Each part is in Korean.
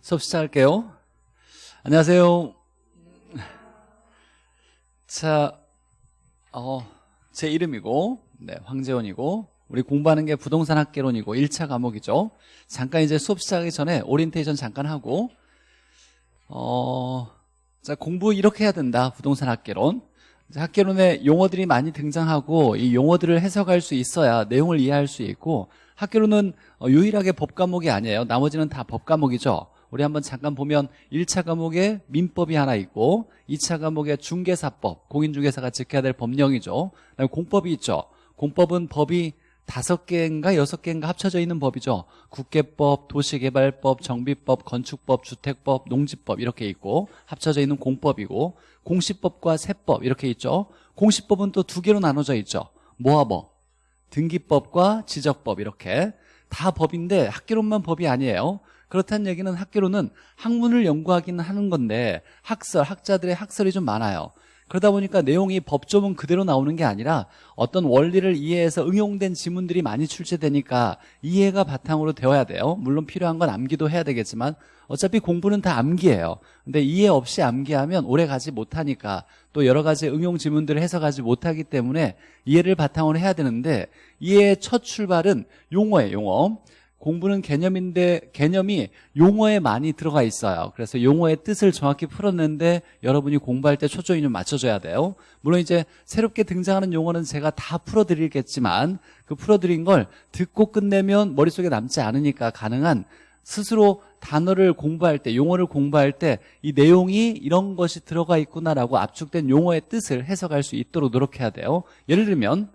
수업 시작할게요. 안녕하세요. 자, 어, 제 이름이고, 네, 황재원이고, 우리 공부하는 게 부동산 학개론이고 1차 과목이죠. 잠깐 이제 수업 시작하기 전에 오리엔테이션 잠깐 하고, 어, 자, 공부 이렇게 해야 된다. 부동산 학개론. 학개론에 용어들이 많이 등장하고 이 용어들을 해석할 수 있어야 내용을 이해할 수 있고 학개론은 어, 유일하게 법 과목이 아니에요. 나머지는 다 법 과목이죠. 우리 한번 잠깐 보면 1차 과목에 민법이 하나 있고 2차 과목에 중개사법, 공인중개사가 지켜야 될 법령이죠. 그다음에 공법이 있죠. 공법은 법이 다섯 개인가 여섯 개인가 합쳐져 있는 법이죠. 국계법, 도시개발법, 정비법, 건축법, 주택법, 농지법 이렇게 있고 합쳐져 있는 공법이고 공시법과 세법 이렇게 있죠. 공시법은 또 두 개로 나눠져 있죠. 모아법, 등기법과 지적법 이렇게 다 법인데 학계론만 법이 아니에요. 그렇다는 얘기는 학계론은 학문을 연구하기는 하는 건데 학설, 학자들의 학설이 좀 많아요. 그러다 보니까 내용이 법조문 그대로 나오는 게 아니라 어떤 원리를 이해해서 응용된 지문들이 많이 출제되니까 이해가 바탕으로 되어야 돼요. 물론 필요한 건 암기도 해야 되겠지만 어차피 공부는 다 암기예요. 근데 이해 없이 암기하면 오래 가지 못하니까 또 여러 가지 응용 지문들을 해석하지 못하기 때문에 이해를 바탕으로 해야 되는데 이해의 첫 출발은 용어예요, 용어. 공부는 개념인데 개념이 용어에 많이 들어가 있어요. 그래서 용어의 뜻을 정확히 풀었는데 여러분이 공부할 때 초점이 좀 맞춰줘야 돼요. 물론 이제 새롭게 등장하는 용어는 제가 다 풀어드리겠지만 그 풀어드린 걸 듣고 끝내면 머릿속에 남지 않으니까 가능한 스스로 단어를 공부할 때 용어를 공부할 때 이 내용이 이런 것이 들어가 있구나라고 압축된 용어의 뜻을 해석할 수 있도록 노력해야 돼요. 예를 들면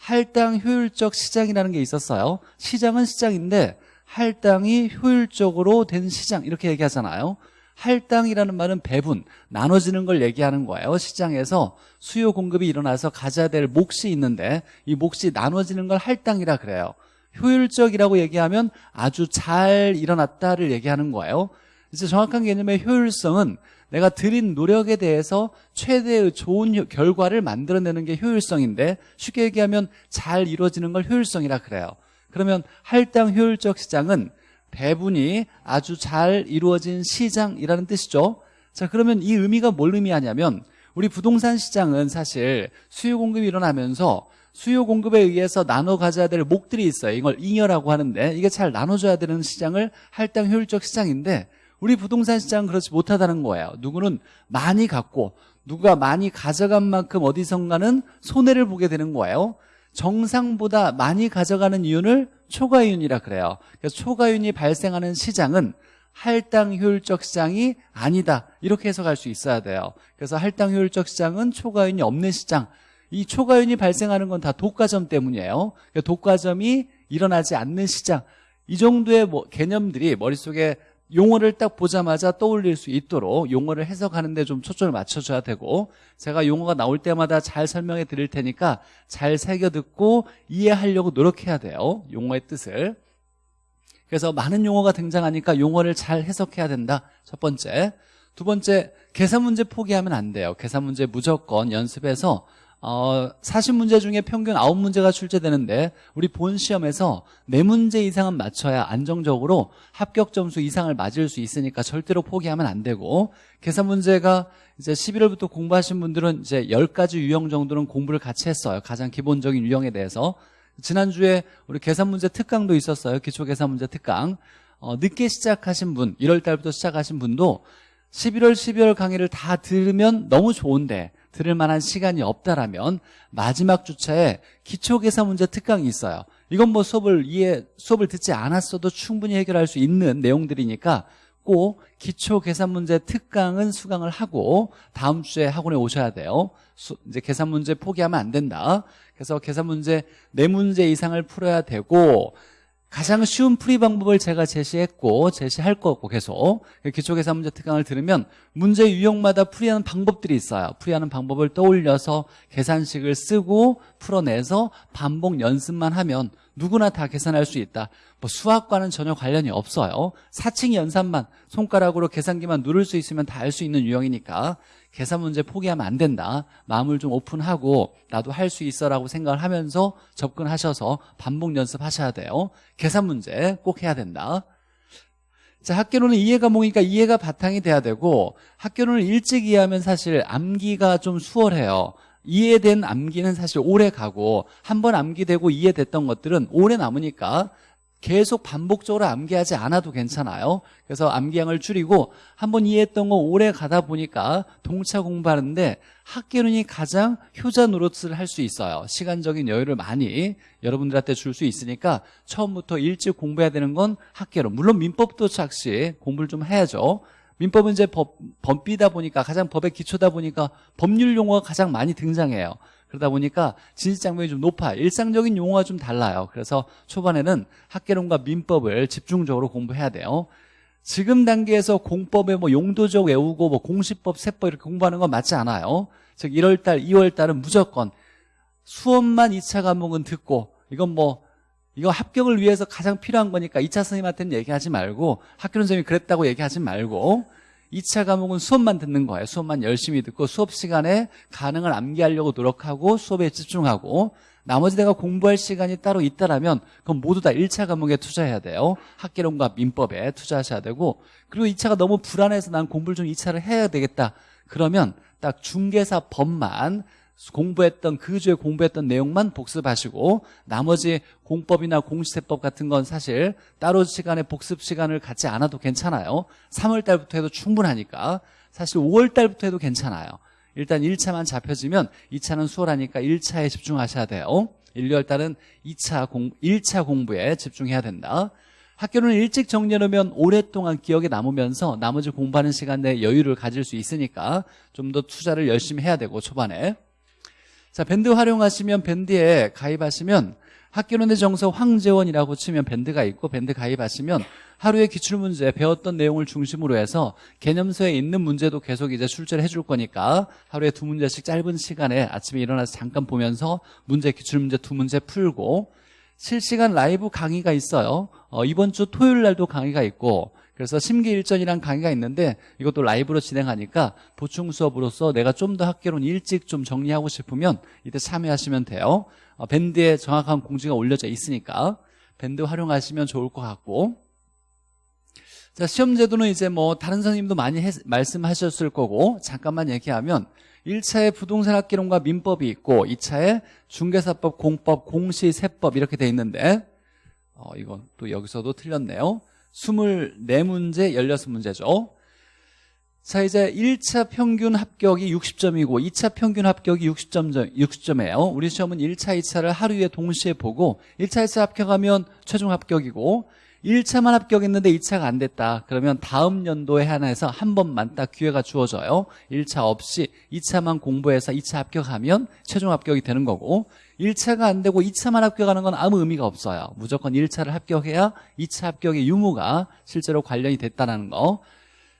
할당 효율적 시장이라는 게 있었어요. 시장은 시장인데 할당이 효율적으로 된 시장 이렇게 얘기하잖아요. 할당이라는 말은 배분, 나눠지는 걸 얘기하는 거예요. 시장에서 수요 공급이 일어나서 가져야 될 몫이 있는데 이 몫이 나눠지는 걸 할당이라 그래요. 효율적이라고 얘기하면 아주 잘 일어났다를 얘기하는 거예요. 이제 정확한 개념의 효율성은 내가 들인 노력에 대해서 최대의 좋은 결과를 만들어내는 게 효율성인데 쉽게 얘기하면 잘 이루어지는 걸 효율성이라 그래요. 그러면 할당 효율적 시장은 배분이 아주 잘 이루어진 시장이라는 뜻이죠. 자, 그러면 이 의미가 뭘 의미하냐면 우리 부동산 시장은 사실 수요 공급이 일어나면서 수요 공급에 의해서 나눠 가져야 될 목들이 있어요. 이걸 잉여라고 하는데 이게 잘 나눠줘야 되는 시장을 할당 효율적 시장인데 우리 부동산 시장은 그렇지 못하다는 거예요. 누구는 많이 갖고 누가 많이 가져간 만큼 어디선가는 손해를 보게 되는 거예요. 정상보다 많이 가져가는 이윤을 초과이윤이라 그래요. 그래서 초과이윤이 발생하는 시장은 할당 효율적 시장이 아니다. 이렇게 해석할 수 있어야 돼요. 그래서 할당 효율적 시장은 초과이윤이 없는 시장. 이 초과이윤이 발생하는 건 다 독과점 때문이에요. 그러니까 독과점이 일어나지 않는 시장. 이 정도의 뭐 개념들이 머릿속에 용어를 딱 보자마자 떠올릴 수 있도록 용어를 해석하는데 좀 초점을 맞춰줘야 되고 제가 용어가 나올 때마다 잘 설명해 드릴 테니까 잘 새겨 듣고 이해하려고 노력해야 돼요. 용어의 뜻을. 그래서 많은 용어가 등장하니까 용어를 잘 해석해야 된다. 첫 번째. 두 번째 계산 문제 포기하면 안 돼요. 계산 문제 무조건 연습해서 어, 40문제 중에 평균 9문제가 출제되는데 우리 본 시험에서 4문제 이상은 맞춰야 안정적으로 합격 점수 이상을 맞을 수 있으니까 절대로 포기하면 안 되고 계산 문제가 이제 11월부터 공부하신 분들은 이제 10가지 유형 정도는 공부를 같이 했어요. 가장 기본적인 유형에 대해서. 지난주에 우리 계산 문제 특강도 있었어요. 기초 계산 문제 특강. 어, 늦게 시작하신 분, 1월 달부터 시작하신 분도 11월, 12월 강의를 다 들으면 너무 좋은데 들을 만한 시간이 없다라면 마지막 주차에 기초계산 문제 특강이 있어요. 이건 뭐 수업을 이해 수업을 듣지 않았어도 충분히 해결할 수 있는 내용들이니까 꼭 기초 계산 문제 특강은 수강을 하고 다음 주에 학원에 오셔야 돼요. 수, 이제 계산 문제 포기하면 안 된다. 그래서 계산 문제 네 문제 이상을 풀어야 되고 가장 쉬운 풀이 방법을 제가 제시했고 제시할 거고 계속 기초계산 문제 특강을 들으면 문제 유형마다 풀이하는 방법들이 있어요. 풀이하는 방법을 떠올려서 계산식을 쓰고 풀어내서 반복 연습만 하면 누구나 다 계산할 수 있다. 뭐 수학과는 전혀 관련이 없어요. 사칭 연산만 손가락으로 계산기만 누를 수 있으면 다할수 있는 유형이니까 계산 문제 포기하면 안 된다. 마음을 좀 오픈하고 나도 할 수 있어라고 생각을 하면서 접근하셔서 반복 연습하셔야 돼요. 계산 문제 꼭 해야 된다. 자, 학교로는 이해 과목이니까 이해가 바탕이 돼야 되고 학교로는 일찍 이해하면 사실 암기가 좀 수월해요. 이해된 암기는 사실 오래 가고 한 번 암기되고 이해됐던 것들은 오래 남으니까 계속 반복적으로 암기하지 않아도 괜찮아요. 그래서 암기량을 줄이고 한 번 이해했던 거 오래 가다 보니까 동차 공부하는데 학계론이 가장 효자 노릇을 할 수 있어요. 시간적인 여유를 많이 여러분들한테 줄 수 있으니까 처음부터 일찍 공부해야 되는 건 학계론 물론 민법도 착시 공부를 좀 해야죠. 민법은 이제 법, 법비다 보니까 가장 법의 기초다 보니까 법률 용어가 가장 많이 등장해요 그러다 보니까 진실 장벽이 좀 높아요 일상적인 용어가 좀 달라요. 그래서 초반에는 학계론과 민법을 집중적으로 공부해야 돼요. 지금 단계에서 공법에 뭐 용도적 외우고 뭐 공시법, 세법 이렇게 공부하는 건 맞지 않아요. 즉 1월달, 2월달은 무조건 수업만 2차 과목은 듣고 이건 뭐 이거 합격을 위해서 가장 필요한 거니까 2차 선생님한테는 얘기하지 말고 학교 선생님이 그랬다고 얘기하지 말고 2차 과목은 수업만 듣는 거예요. 수업만 열심히 듣고 수업 시간에 가능을 암기하려고 노력하고 수업에 집중하고 나머지 내가 공부할 시간이 따로 있다라면 그건 모두 다 1차 과목에 투자해야 돼요. 학계론과 민법에 투자하셔야 되고 그리고 2차가 너무 불안해서 난 공부를 좀 2차를 해야 되겠다. 그러면 딱 중개사 법만 공부했던 그 주에 공부했던 내용만 복습하시고 나머지 공법이나 공시세법 같은 건 사실 따로 시간에 복습 시간을 갖지 않아도 괜찮아요. 3월 달부터 해도 충분하니까. 사실 5월 달부터 해도 괜찮아요. 일단 1차만 잡혀지면 2차는 수월하니까 1차에 집중하셔야 돼요. 1, 2월 달은 2차 공, 1차 공부에 집중해야 된다. 학교는 일찍 정리해놓으면 오랫동안 기억에 남으면서 나머지 공부하는 시간 내에 여유를 가질 수 있으니까 좀 더 투자를 열심히 해야 되고 초반에 자 밴드 활용하시면 밴드에 가입하시면 학교론의 정서 황재원이라고 치면 밴드가 있고 밴드 가입하시면 하루의 기출문제 배웠던 내용을 중심으로 해서 개념서에 있는 문제도 계속 이제 출제를 해줄 거니까 하루에 두 문제씩 짧은 시간에 아침에 일어나서 잠깐 보면서 문제 기출문제 두 문제 풀고 실시간 라이브 강의가 있어요. 어, 이번 주 토요일 날도 강의가 있고 그래서 심기일전이란 강의가 있는데 이것도 라이브로 진행하니까 보충 수업으로서 내가 좀 더 학교론 일찍 좀 정리하고 싶으면 이때 참여하시면 돼요. 어, 밴드에 정확한 공지가 올려져 있으니까 밴드 활용하시면 좋을 것 같고. 자 시험 제도는 이제 뭐 다른 선생님도 많이 해, 말씀하셨을 거고 잠깐만 얘기하면 1차에 부동산 학기론과 민법이 있고 2차에 중개사법, 공법, 공시 세법 이렇게 돼 있는데 어, 이건 또 여기서도 틀렸네요 24문제, 16문제죠. 자 이제 1차 평균 합격이 60점이고 2차 평균 합격이 60점, 60점이에요. 우리 시험은 1차, 2차를 하루에 동시에 보고 1차, 2차 합격하면 최종 합격이고 1차만 합격했는데 2차가 안 됐다. 그러면 다음 연도에 하나에서 한 번만 딱 기회가 주어져요. 1차 없이 2차만 공부해서 2차 합격하면 최종 합격이 되는 거고 1차가 안 되고 2차만 합격하는 건 아무 의미가 없어요. 무조건 1차를 합격해야 2차 합격의 유무가 실제로 관련이 됐다는 거.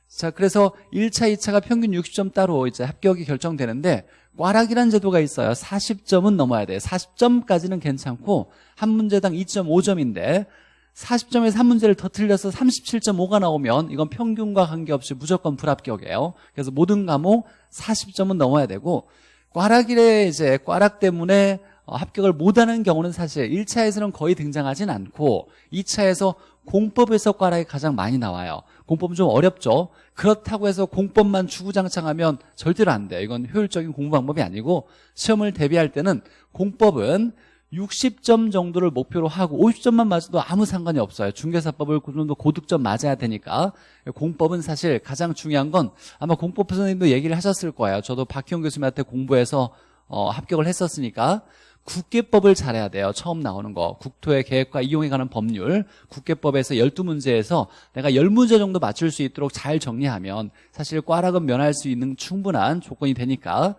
자, 그래서 1차, 2차가 평균 60점 따로 이제 합격이 결정되는데 꽈락이라는 제도가 있어요. 40점은 넘어야 돼요 40점까지는 괜찮고 한 문제당 2.5점인데 40점에서 한 문제를 더 틀려서 37.5가 나오면 이건 평균과 관계없이 무조건 불합격이에요. 그래서 모든 과목 40점은 넘어야 되고 꽈락이래 이제 꽈락 때문에 어, 합격을 못하는 경우는 사실 1차에서는 거의 등장하진 않고 2차에서 공법에서 꽈락이 가장 많이 나와요. 공법은 좀 어렵죠. 그렇다고 해서 공법만 주구장창하면 절대로 안 돼요. 이건 효율적인 공부 방법이 아니고 시험을 대비할 때는 공법은 60점 정도를 목표로 하고 50점만 맞아도 아무 상관이 없어요. 중개사법을 그 정도 고득점 맞아야 되니까. 공법은 사실 가장 중요한 건 아마 공법 선생님도 얘기를 하셨을 거예요. 저도 박희영 교수님한테 공부해서 어, 합격을 했었으니까 국계법을 잘해야 돼요. 처음 나오는 거. 국토의 계획과 이용에 관한 법률. 국계법에서 12문제에서 내가 10문제 정도 맞출 수 있도록 잘 정리하면 사실 꽈락은 면할 수 있는 충분한 조건이 되니까.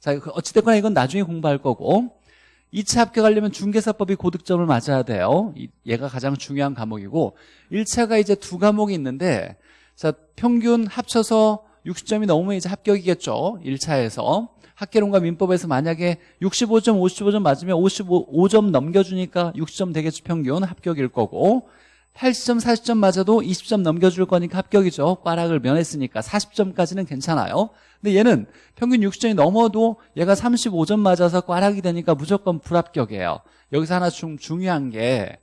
자 어찌됐거나 이건 나중에 공부할 거고 2차 합격하려면 중개사법이 고득점을 맞아야 돼요. 얘가 가장 중요한 과목이고 1차가 이제 두 과목이 있는데 자 평균 합쳐서 60점이 넘으면 이제 합격이겠죠 1차에서. 학계론과 민법에서 만약에 65점, 55점 맞으면 55점 넘겨주니까 60점 되겠죠 평균 합격일 거고 80점, 40점 맞아도 20점 넘겨줄 거니까 합격이죠. 꽈락을 면했으니까 40점까지는 괜찮아요 근데 얘는 평균 60점이 넘어도 얘가 35점 맞아서 꽈락이 되니까 무조건 불합격이에요 여기서 하나 좀 중요한 게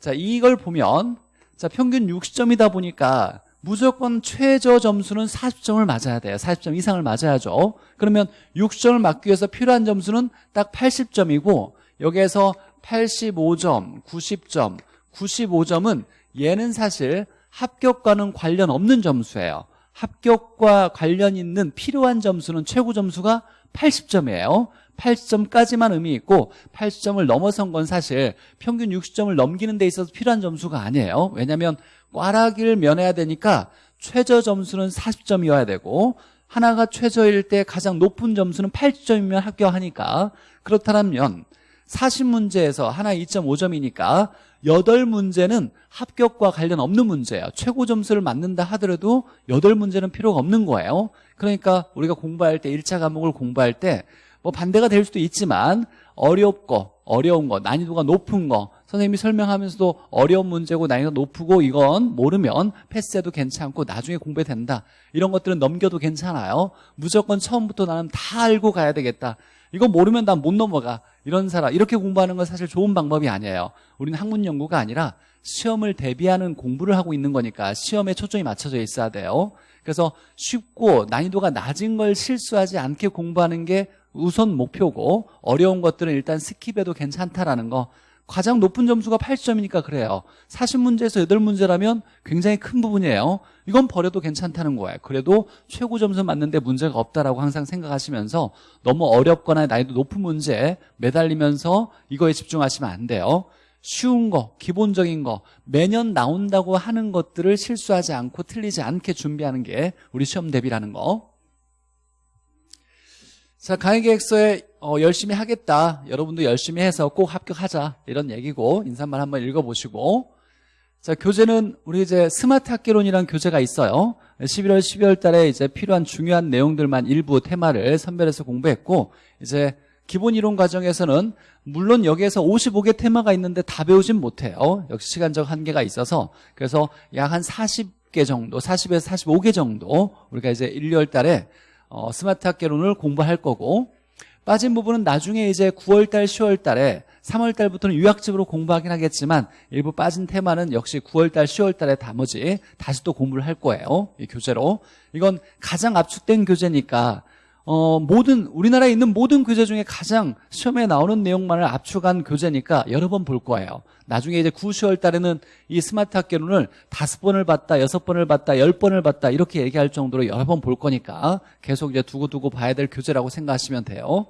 자, 이걸 보면 자, 평균 60점이다 보니까 무조건 최저 점수는 40점을 맞아야 돼요. 40점 이상을 맞아야죠. 그러면 60점을 맞기 위해서 필요한 점수는 딱 80점이고 여기에서 85점, 90점, 95점은 얘는 사실 합격과는 관련 없는 점수예요. 합격과 관련 있는 필요한 점수는 최고 점수가 80점이에요. 80점까지만 의미 있고 80점을 넘어선 건 사실 평균 60점을 넘기는 데 있어서 필요한 점수가 아니에요. 왜냐하면 꽈라기를 면해야 되니까 최저 점수는 40점이어야 되고 하나가 최저일 때 가장 높은 점수는 80점이면 합격하니까 그렇다면 40문제에서 하나 2.5점이니까 8문제는 합격과 관련 없는 문제예요. 최고 점수를 맞는다 하더라도 8문제는 필요가 없는 거예요. 그러니까 우리가 공부할 때 1차 과목을 공부할 때 뭐 반대가 될 수도 있지만 어렵고 어려운 거 난이도가 높은 거 선생님이 설명하면서도 어려운 문제고 난이도가 높고 이건 모르면 패스해도 괜찮고 나중에 공부해 된다. 이런 것들은 넘겨도 괜찮아요. 무조건 처음부터 나는 다 알고 가야 되겠다 이거 모르면 난 못 넘어가. 이런 사람. 이렇게 공부하는 건 사실 좋은 방법이 아니에요. 우리는 학문 연구가 아니라 시험을 대비하는 공부를 하고 있는 거니까 시험에 초점이 맞춰져 있어야 돼요. 그래서 쉽고 난이도가 낮은 걸 실수하지 않게 공부하는 게 우선 목표고 어려운 것들은 일단 skip해도 괜찮다라는 거 가장 높은 점수가 8점이니까 그래요. 40문제에서 8문제라면 굉장히 큰 부분이에요. 이건 버려도 괜찮다는 거예요. 그래도 최고 점수 맞는데 문제가 없다라고 항상 생각하시면서 너무 어렵거나 난이도 높은 문제에 매달리면서 이거에 집중하시면 안 돼요. 쉬운 거, 기본적인 거 매년 나온다고 하는 것들을 실수하지 않고 틀리지 않게 준비하는 게 우리 시험 대비라는 거 자, 강의계획서에 어, 열심히 하겠다. 여러분도 열심히 해서 꼭 합격하자. 이런 얘기고 인사말 한번 읽어보시고 자, 교재는 우리 이제 스마트 학계론이라는 교재가 있어요. 11월, 12월 달에 이제 필요한 중요한 내용들만 일부 테마를 선별해서 공부했고 이제 기본 이론 과정에서는 물론 여기에서 55개 테마가 있는데 다 배우진 못해요. 역시 시간적 한계가 있어서 그래서 약 한 40개 정도, 40에서 45개 정도 우리가 이제 1, 2월 달에 어, 스마트 학개론을 공부할 거고 빠진 부분은 나중에 이제 9월달, 10월달에 3월달부터는 유학집으로 공부하긴 하겠지만 일부 빠진 테마는 역시 9월달, 10월달에 나머지 다시 또 공부를 할 거예요. 이 교재로. 이건 가장 압축된 교재니까 어, 모든 우리나라에 있는 모든 교재 중에 가장 시험에 나오는 내용만을 압축한 교재니까 여러 번 볼 거예요. 나중에 이제 9, 10월 달에는 이 스마트 학개론을 다섯 번을 봤다, 여섯 번을 봤다, 열 번을 봤다 이렇게 얘기할 정도로 여러 번 볼 거니까 계속 이제 두고두고 봐야 될 교재라고 생각하시면 돼요.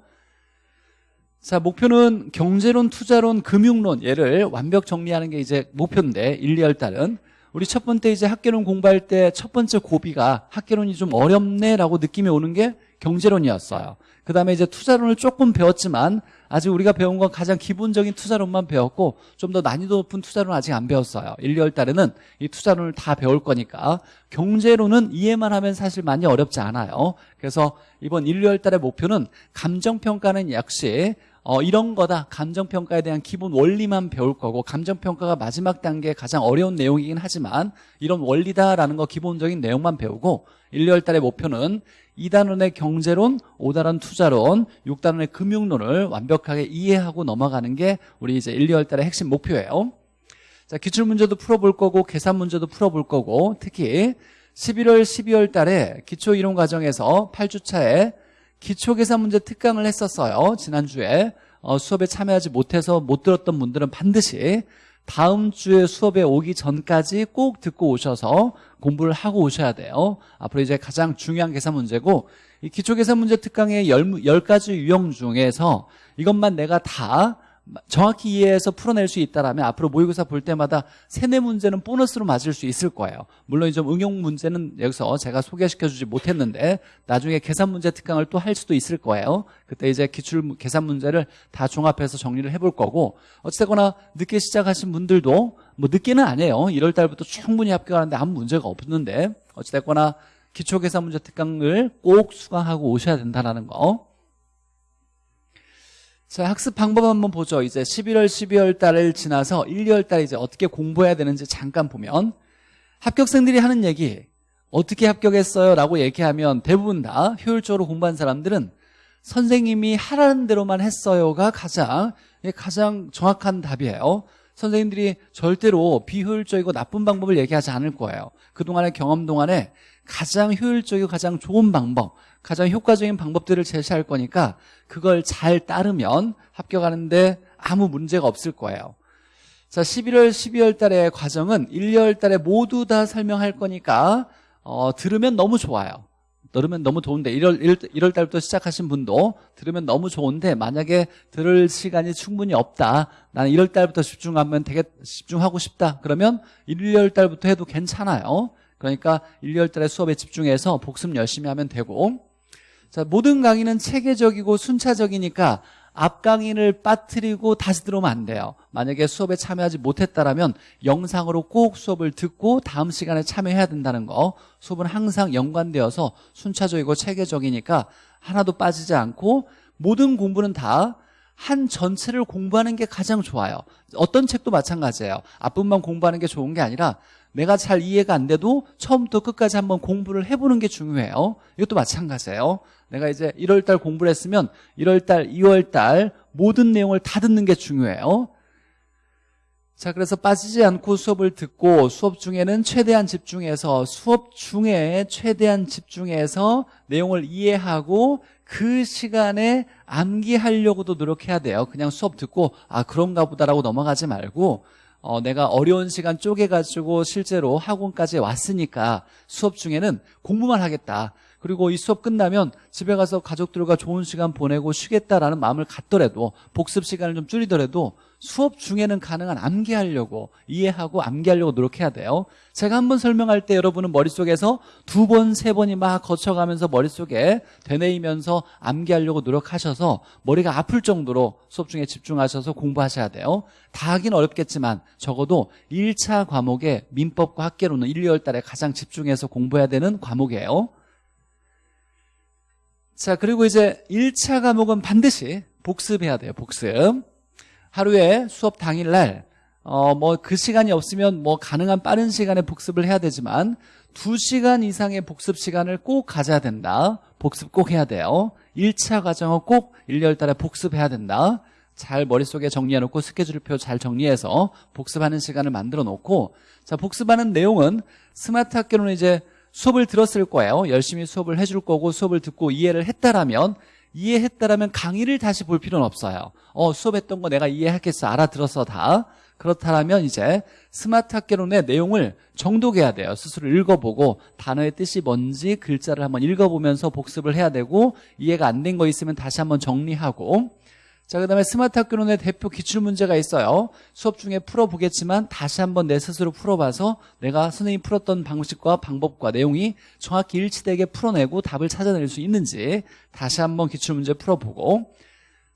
자, 목표는 경제론, 투자론, 금융론 얘를 완벽 정리하는 게 이제 목표인데 1, 2월 달은 우리 첫 번째 이제 학개론 공부할 때 첫 번째 고비가 학개론이 좀 어렵네라고 느낌이 오는 게 경제론이었어요. 그 다음에 이제 투자론을 조금 배웠지만 아직 우리가 배운 건 가장 기본적인 투자론만 배웠고 좀 더 난이도 높은 투자론 아직 안 배웠어요. 1, 2월 달에는 이 투자론을 다 배울 거니까 경제론은 이해만 하면 사실 많이 어렵지 않아요. 그래서 이번 1, 2월 달의 목표는 감정평가는 역시 어, 이런 거다. 감정평가에 대한 기본 원리만 배울 거고 감정평가가 마지막 단계 가장 어려운 내용이긴 하지만 이런 원리다라는 거 기본적인 내용만 배우고 1, 2월 달의 목표는 2단원의 경제론, 5단원 투자론, 6단원의 금융론을 완벽하게 이해하고 넘어가는 게 우리 이제 1, 2월 달의 핵심 목표예요. 자, 기출문제도 풀어볼 거고 계산 문제도 풀어볼 거고 특히 11월, 12월 달에 기초이론 과정에서 8주차에 기초계산 문제 특강을 했었어요. 지난주에 어, 수업에 참여하지 못해서 못 들었던 분들은 반드시 다음 주에 수업에 오기 전까지 꼭 듣고 오셔서 공부를 하고 오셔야 돼요. 앞으로 이제 가장 중요한 계산 문제고 이 기초계산 문제 특강의 10가지 유형 중에서 이것만 내가 다 정확히 이해해서 풀어낼 수 있다면 앞으로 모의고사 볼 때마다 세네 문제는 보너스로 맞을 수 있을 거예요. 물론 좀 응용 문제는 여기서 제가 소개시켜주지 못했는데 나중에 계산 문제 특강을 또 할 수도 있을 거예요. 그때 이제 기출 계산 문제를 다 종합해서 정리를 해볼 거고 어찌됐거나 늦게 시작하신 분들도 뭐 늦게는 아니에요. 1월 달부터 충분히 합격하는데 아무 문제가 없는데 어찌됐거나 기초계산 문제 특강을 꼭 수강하고 오셔야 된다는 거 자, 학습 방법 한번 보죠. 이제 11월, 12월 달을 지나서 1, 2월 달 이제 어떻게 공부해야 되는지 잠깐 보면 합격생들이 하는 얘기 어떻게 합격했어요? 라고 얘기하면 대부분 다 효율적으로 공부한 사람들은 선생님이 하라는 대로만 했어요가 가장 가장 정확한 답이에요. 선생님들이 절대로 비효율적이고 나쁜 방법을 얘기하지 않을 거예요. 그동안의 경험 동안에 가장 효율적이고 가장 좋은 방법 가장 효과적인 방법들을 제시할 거니까 그걸 잘 따르면 합격하는데 아무 문제가 없을 거예요. 자 11월 12월 달의 과정은 1, 2월 달에 모두 다 설명할 거니까 어, 들으면 너무 좋아요 들으면 너무 좋은데 1월, 1월 달부터 시작하신 분도 들으면 너무 좋은데 만약에 들을 시간이 충분히 없다. 나는 1월 달부터 집중하면 되게 집중하고 싶다. 그러면 1, 2월 달부터 해도 괜찮아요. 그러니까 1, 2월 달에 수업에 집중해서 복습 열심히 하면 되고. 자 모든 강의는 체계적이고 순차적이니까 앞 강의를 빠뜨리고 다시 들어오면 안 돼요. 만약에 수업에 참여하지 못했다면 영상으로 꼭 수업을 듣고 다음 시간에 참여해야 된다는 거. 수업은 항상 연관되어서 순차적이고 체계적이니까 하나도 빠지지 않고 모든 공부는 다 한 전체를 공부하는 게 가장 좋아요. 어떤 책도 마찬가지예요. 앞부분만 공부하는 게 좋은 게 아니라 내가 잘 이해가 안 돼도 처음부터 끝까지 한번 공부를 해보는 게 중요해요. 이것도 마찬가지예요. 내가 이제 1월달 공부를 했으면 1월달, 2월달 모든 내용을 다 듣는 게 중요해요. 자 그래서 빠지지 않고 수업을 듣고 수업 중에는 최대한 집중해서 수업 중에 최대한 집중해서 내용을 이해하고 그 시간에 암기하려고도 노력해야 돼요. 그냥 수업 듣고 아 그런가 보다라고 넘어가지 말고 어, 내가 어려운 시간 쪼개가지고 실제로 학원까지 왔으니까 수업 중에는 공부만 하겠다. 그리고 이 수업 끝나면 집에 가서 가족들과 좋은 시간 보내고 쉬겠다라는 마음을 갖더라도 복습 시간을 좀 줄이더라도 수업 중에는 가능한 암기하려고 이해하고 암기하려고 노력해야 돼요. 제가 한 번 설명할 때 여러분은 머릿속에서 두 번, 세 번이 막 거쳐가면서 머릿속에 되뇌이면서 암기하려고 노력하셔서 머리가 아플 정도로 수업 중에 집중하셔서 공부하셔야 돼요. 다 하긴 어렵겠지만 적어도 1차 과목에 민법과 학계로는 1, 2월 달에 가장 집중해서 공부해야 되는 과목이에요. 자 그리고 이제 1차 과목은 반드시 복습해야 돼요 복습 하루에 수업 당일날 어 뭐 그 시간이 없으면 뭐 가능한 빠른 시간에 복습을 해야 되지만 2시간 이상의 복습 시간을 꼭 가져야 된다. 복습 꼭 해야 돼요. 1차 과정은 꼭 1, 2월 달에 복습해야 된다. 잘 머릿속에 정리해놓고 스케줄표 잘 정리해서 복습하는 시간을 만들어 놓고 자 복습하는 내용은 스마트 학개론 이제 수업을 들었을 거예요. 열심히 수업을 해줄 거고 수업을 듣고 이해를 했다라면 이해했다라면 강의를 다시 볼 필요는 없어요. 어 수업했던 거 내가 이해했겠어. 알아들어서 다. 그렇다면 이제 스마트 학개론의 내용을 정독해야 돼요. 스스로 읽어보고 단어의 뜻이 뭔지 글자를 한번 읽어보면서 복습을 해야 되고 이해가 안 된 거 있으면 다시 한번 정리하고 자, 그 다음에 스마트 학개론의 대표 기출문제가 있어요. 수업 중에 풀어보겠지만 다시 한번 내 스스로 풀어봐서 내가 선생님이 풀었던 방식과 방법과 내용이 정확히 일치되게 풀어내고 답을 찾아낼 수 있는지 다시 한번 기출문제 풀어보고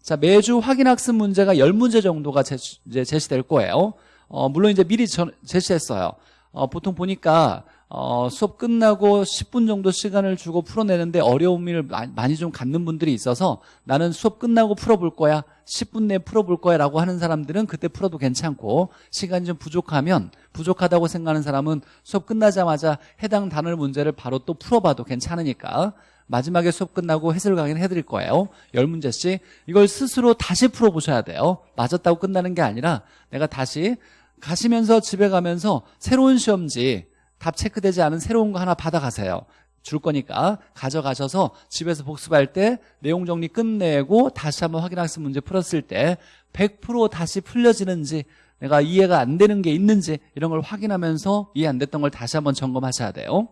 자, 매주 확인학습 문제가 10문제 정도가 제시, 제시될 거예요. 어, 물론 이제 미리 전, 제시했어요. 어, 보통 보니까 어, 수업 끝나고 10분 정도 시간을 주고 풀어내는데 어려움을 많이 좀 갖는 분들이 있어서 나는 수업 끝나고 풀어볼 거야 10분 내에 풀어볼 거야 라고 하는 사람들은 그때 풀어도 괜찮고 시간이 좀 부족하면 부족하다고 생각하는 사람은 수업 끝나자마자 해당 단어 문제를 바로 또 풀어봐도 괜찮으니까 마지막에 수업 끝나고 해설 강의는 해드릴 거예요. 10문제씩. 이걸 스스로 다시 풀어보셔야 돼요. 맞았다고 끝나는 게 아니라 내가 다시 가시면서 집에 가면서 새로운 시험지 답 체크되지 않은 새로운 거 하나 받아가세요. 줄 거니까. 가져가셔서 집에서 복습할 때 내용 정리 끝내고 다시 한번 확인학습 문제 풀었을 때 100% 다시 풀려지는지 내가 이해가 안 되는 게 있는지 이런 걸 확인하면서 이해 안 됐던 걸 다시 한번 점검하셔야 돼요.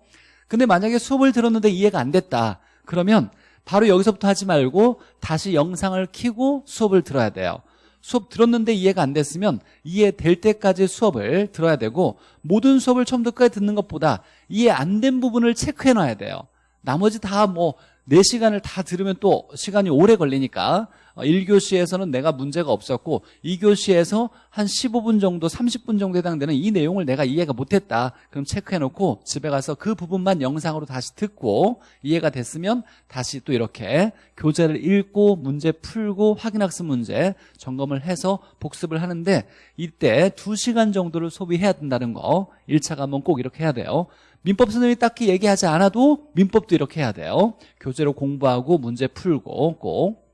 근데 만약에 수업을 들었는데 이해가 안 됐다. 그러면 바로 여기서부터 하지 말고 다시 영상을 켜고 수업을 들어야 돼요 수업 들었는데 이해가 안 됐으면 이해될 때까지 수업을 들어야 되고 모든 수업을 처음부터 끝까지 듣는 것보다 이해 안 된 부분을 체크해 놔야 돼요. 나머지 다 뭐 4시간을 다 들으면 또 시간이 오래 걸리니까 1교시에서는 어, 내가 문제가 없었고 2교시에서 한 15분 정도 30분 정도 해당되는 이 내용을 내가 이해가 못했다. 그럼 체크해놓고 집에 가서 그 부분만 영상으로 다시 듣고 이해가 됐으면 다시 또 이렇게 교재를 읽고 문제 풀고 확인학습 문제 점검을 해서 복습을 하는데 이때 2시간 정도를 소비해야 된다는 거 1차 과목 꼭 이렇게 해야 돼요. 민법 선생님이 딱히 얘기하지 않아도 민법도 이렇게 해야 돼요. 교재로 공부하고 문제 풀고 꼭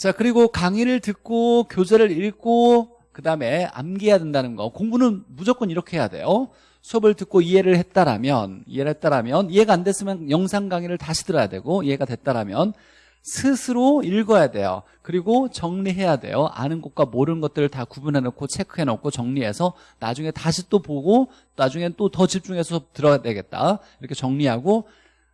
자, 그리고 강의를 듣고 교재를 읽고 그 다음에 암기해야 된다는 거. 공부는 무조건 이렇게 해야 돼요. 수업을 듣고 이해를 했다라면 이해를 했다라면 이해가 안 됐으면 영상 강의를 다시 들어야 되고 이해가 됐다라면 스스로 읽어야 돼요. 그리고 정리해야 돼요. 아는 것과 모르는 것들을 다 구분해 놓고 체크해 놓고 정리해서 나중에 다시 또 보고 나중에 또더 집중해서 들어야 되겠다. 이렇게 정리하고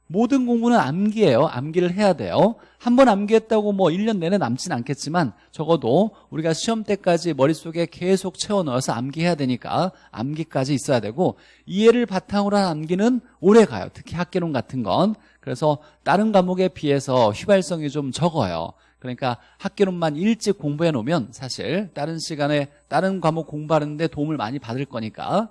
모든 공부는 암기예요. 암기를 해야 돼요. 한 번 암기했다고 뭐 1년 내내 남진 않겠지만 적어도 우리가 시험 때까지 머릿속에 계속 채워넣어서 암기해야 되니까 암기까지 있어야 되고 이해를 바탕으로 한 암기는 오래 가요. 특히 학계론 같은 건. 그래서 다른 과목에 비해서 휘발성이 좀 적어요. 그러니까 학계론만 일찍 공부해 놓으면 사실 다른 시간에 다른 과목 공부하는데 도움을 많이 받을 거니까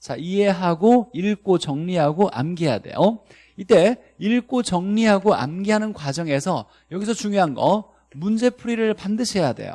자 이해하고 읽고 정리하고 암기해야 돼요. 이때 읽고 정리하고 암기하는 과정에서 여기서 중요한 거 문제풀이를 반드시 해야 돼요.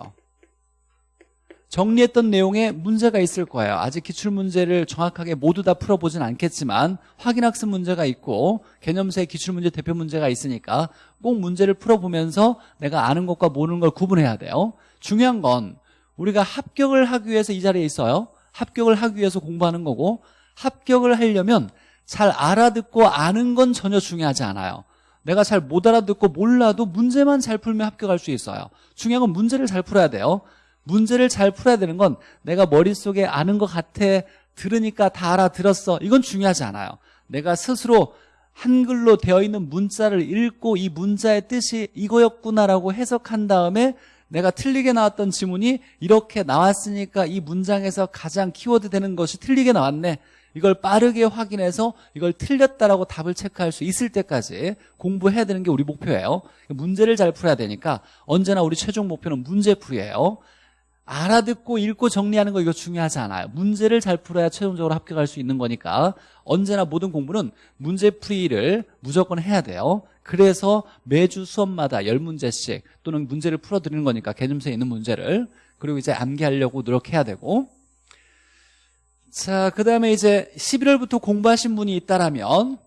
정리했던 내용에 문제가 있을 거예요. 아직 기출문제를 정확하게 모두 다 풀어보진 않겠지만 확인학습 문제가 있고 개념세 기출문제 대표 문제가 있으니까 꼭 문제를 풀어보면서 내가 아는 것과 모르는 걸 구분해야 돼요. 중요한 건 우리가 합격을 하기 위해서 이 자리에 있어요 합격을 하기 위해서 공부하는 거고 합격을 하려면 잘 알아듣고 아는 건 전혀 중요하지 않아요. 내가 잘 못 알아듣고 몰라도 문제만 잘 풀면 합격할 수 있어요. 중요한 건 문제를 잘 풀어야 돼요. 문제를 잘 풀어야 되는 건 내가 머릿속에 아는 것 같아 들으니까 다 알아들었어. 이건 중요하지 않아요. 내가 스스로 한글로 되어 있는 문자를 읽고 이 문자의 뜻이 이거였구나라고 해석한 다음에 내가 틀리게 나왔던 지문이 이렇게 나왔으니까 이 문장에서 가장 키워드 되는 것이 틀리게 나왔네. 이걸 빠르게 확인해서 이걸 틀렸다라고 답을 체크할 수 있을 때까지 공부해야 되는 게 우리 목표예요. 문제를 잘 풀어야 되니까 언제나 우리 최종 목표는 문제풀이에요. 알아듣고 읽고 정리하는 거 이거 중요하지 않아요. 문제를 잘 풀어야 최종적으로 합격할 수 있는 거니까 언제나 모든 공부는 문제풀이를 무조건 해야 돼요 그래서 매주 수업마다 10문제씩 또는 문제를 풀어드리는 거니까 개념서에 있는 문제를 그리고 이제 암기하려고 노력해야 되고. 자, 그 다음에 이제 11월부터 공부하신 분이 있다라면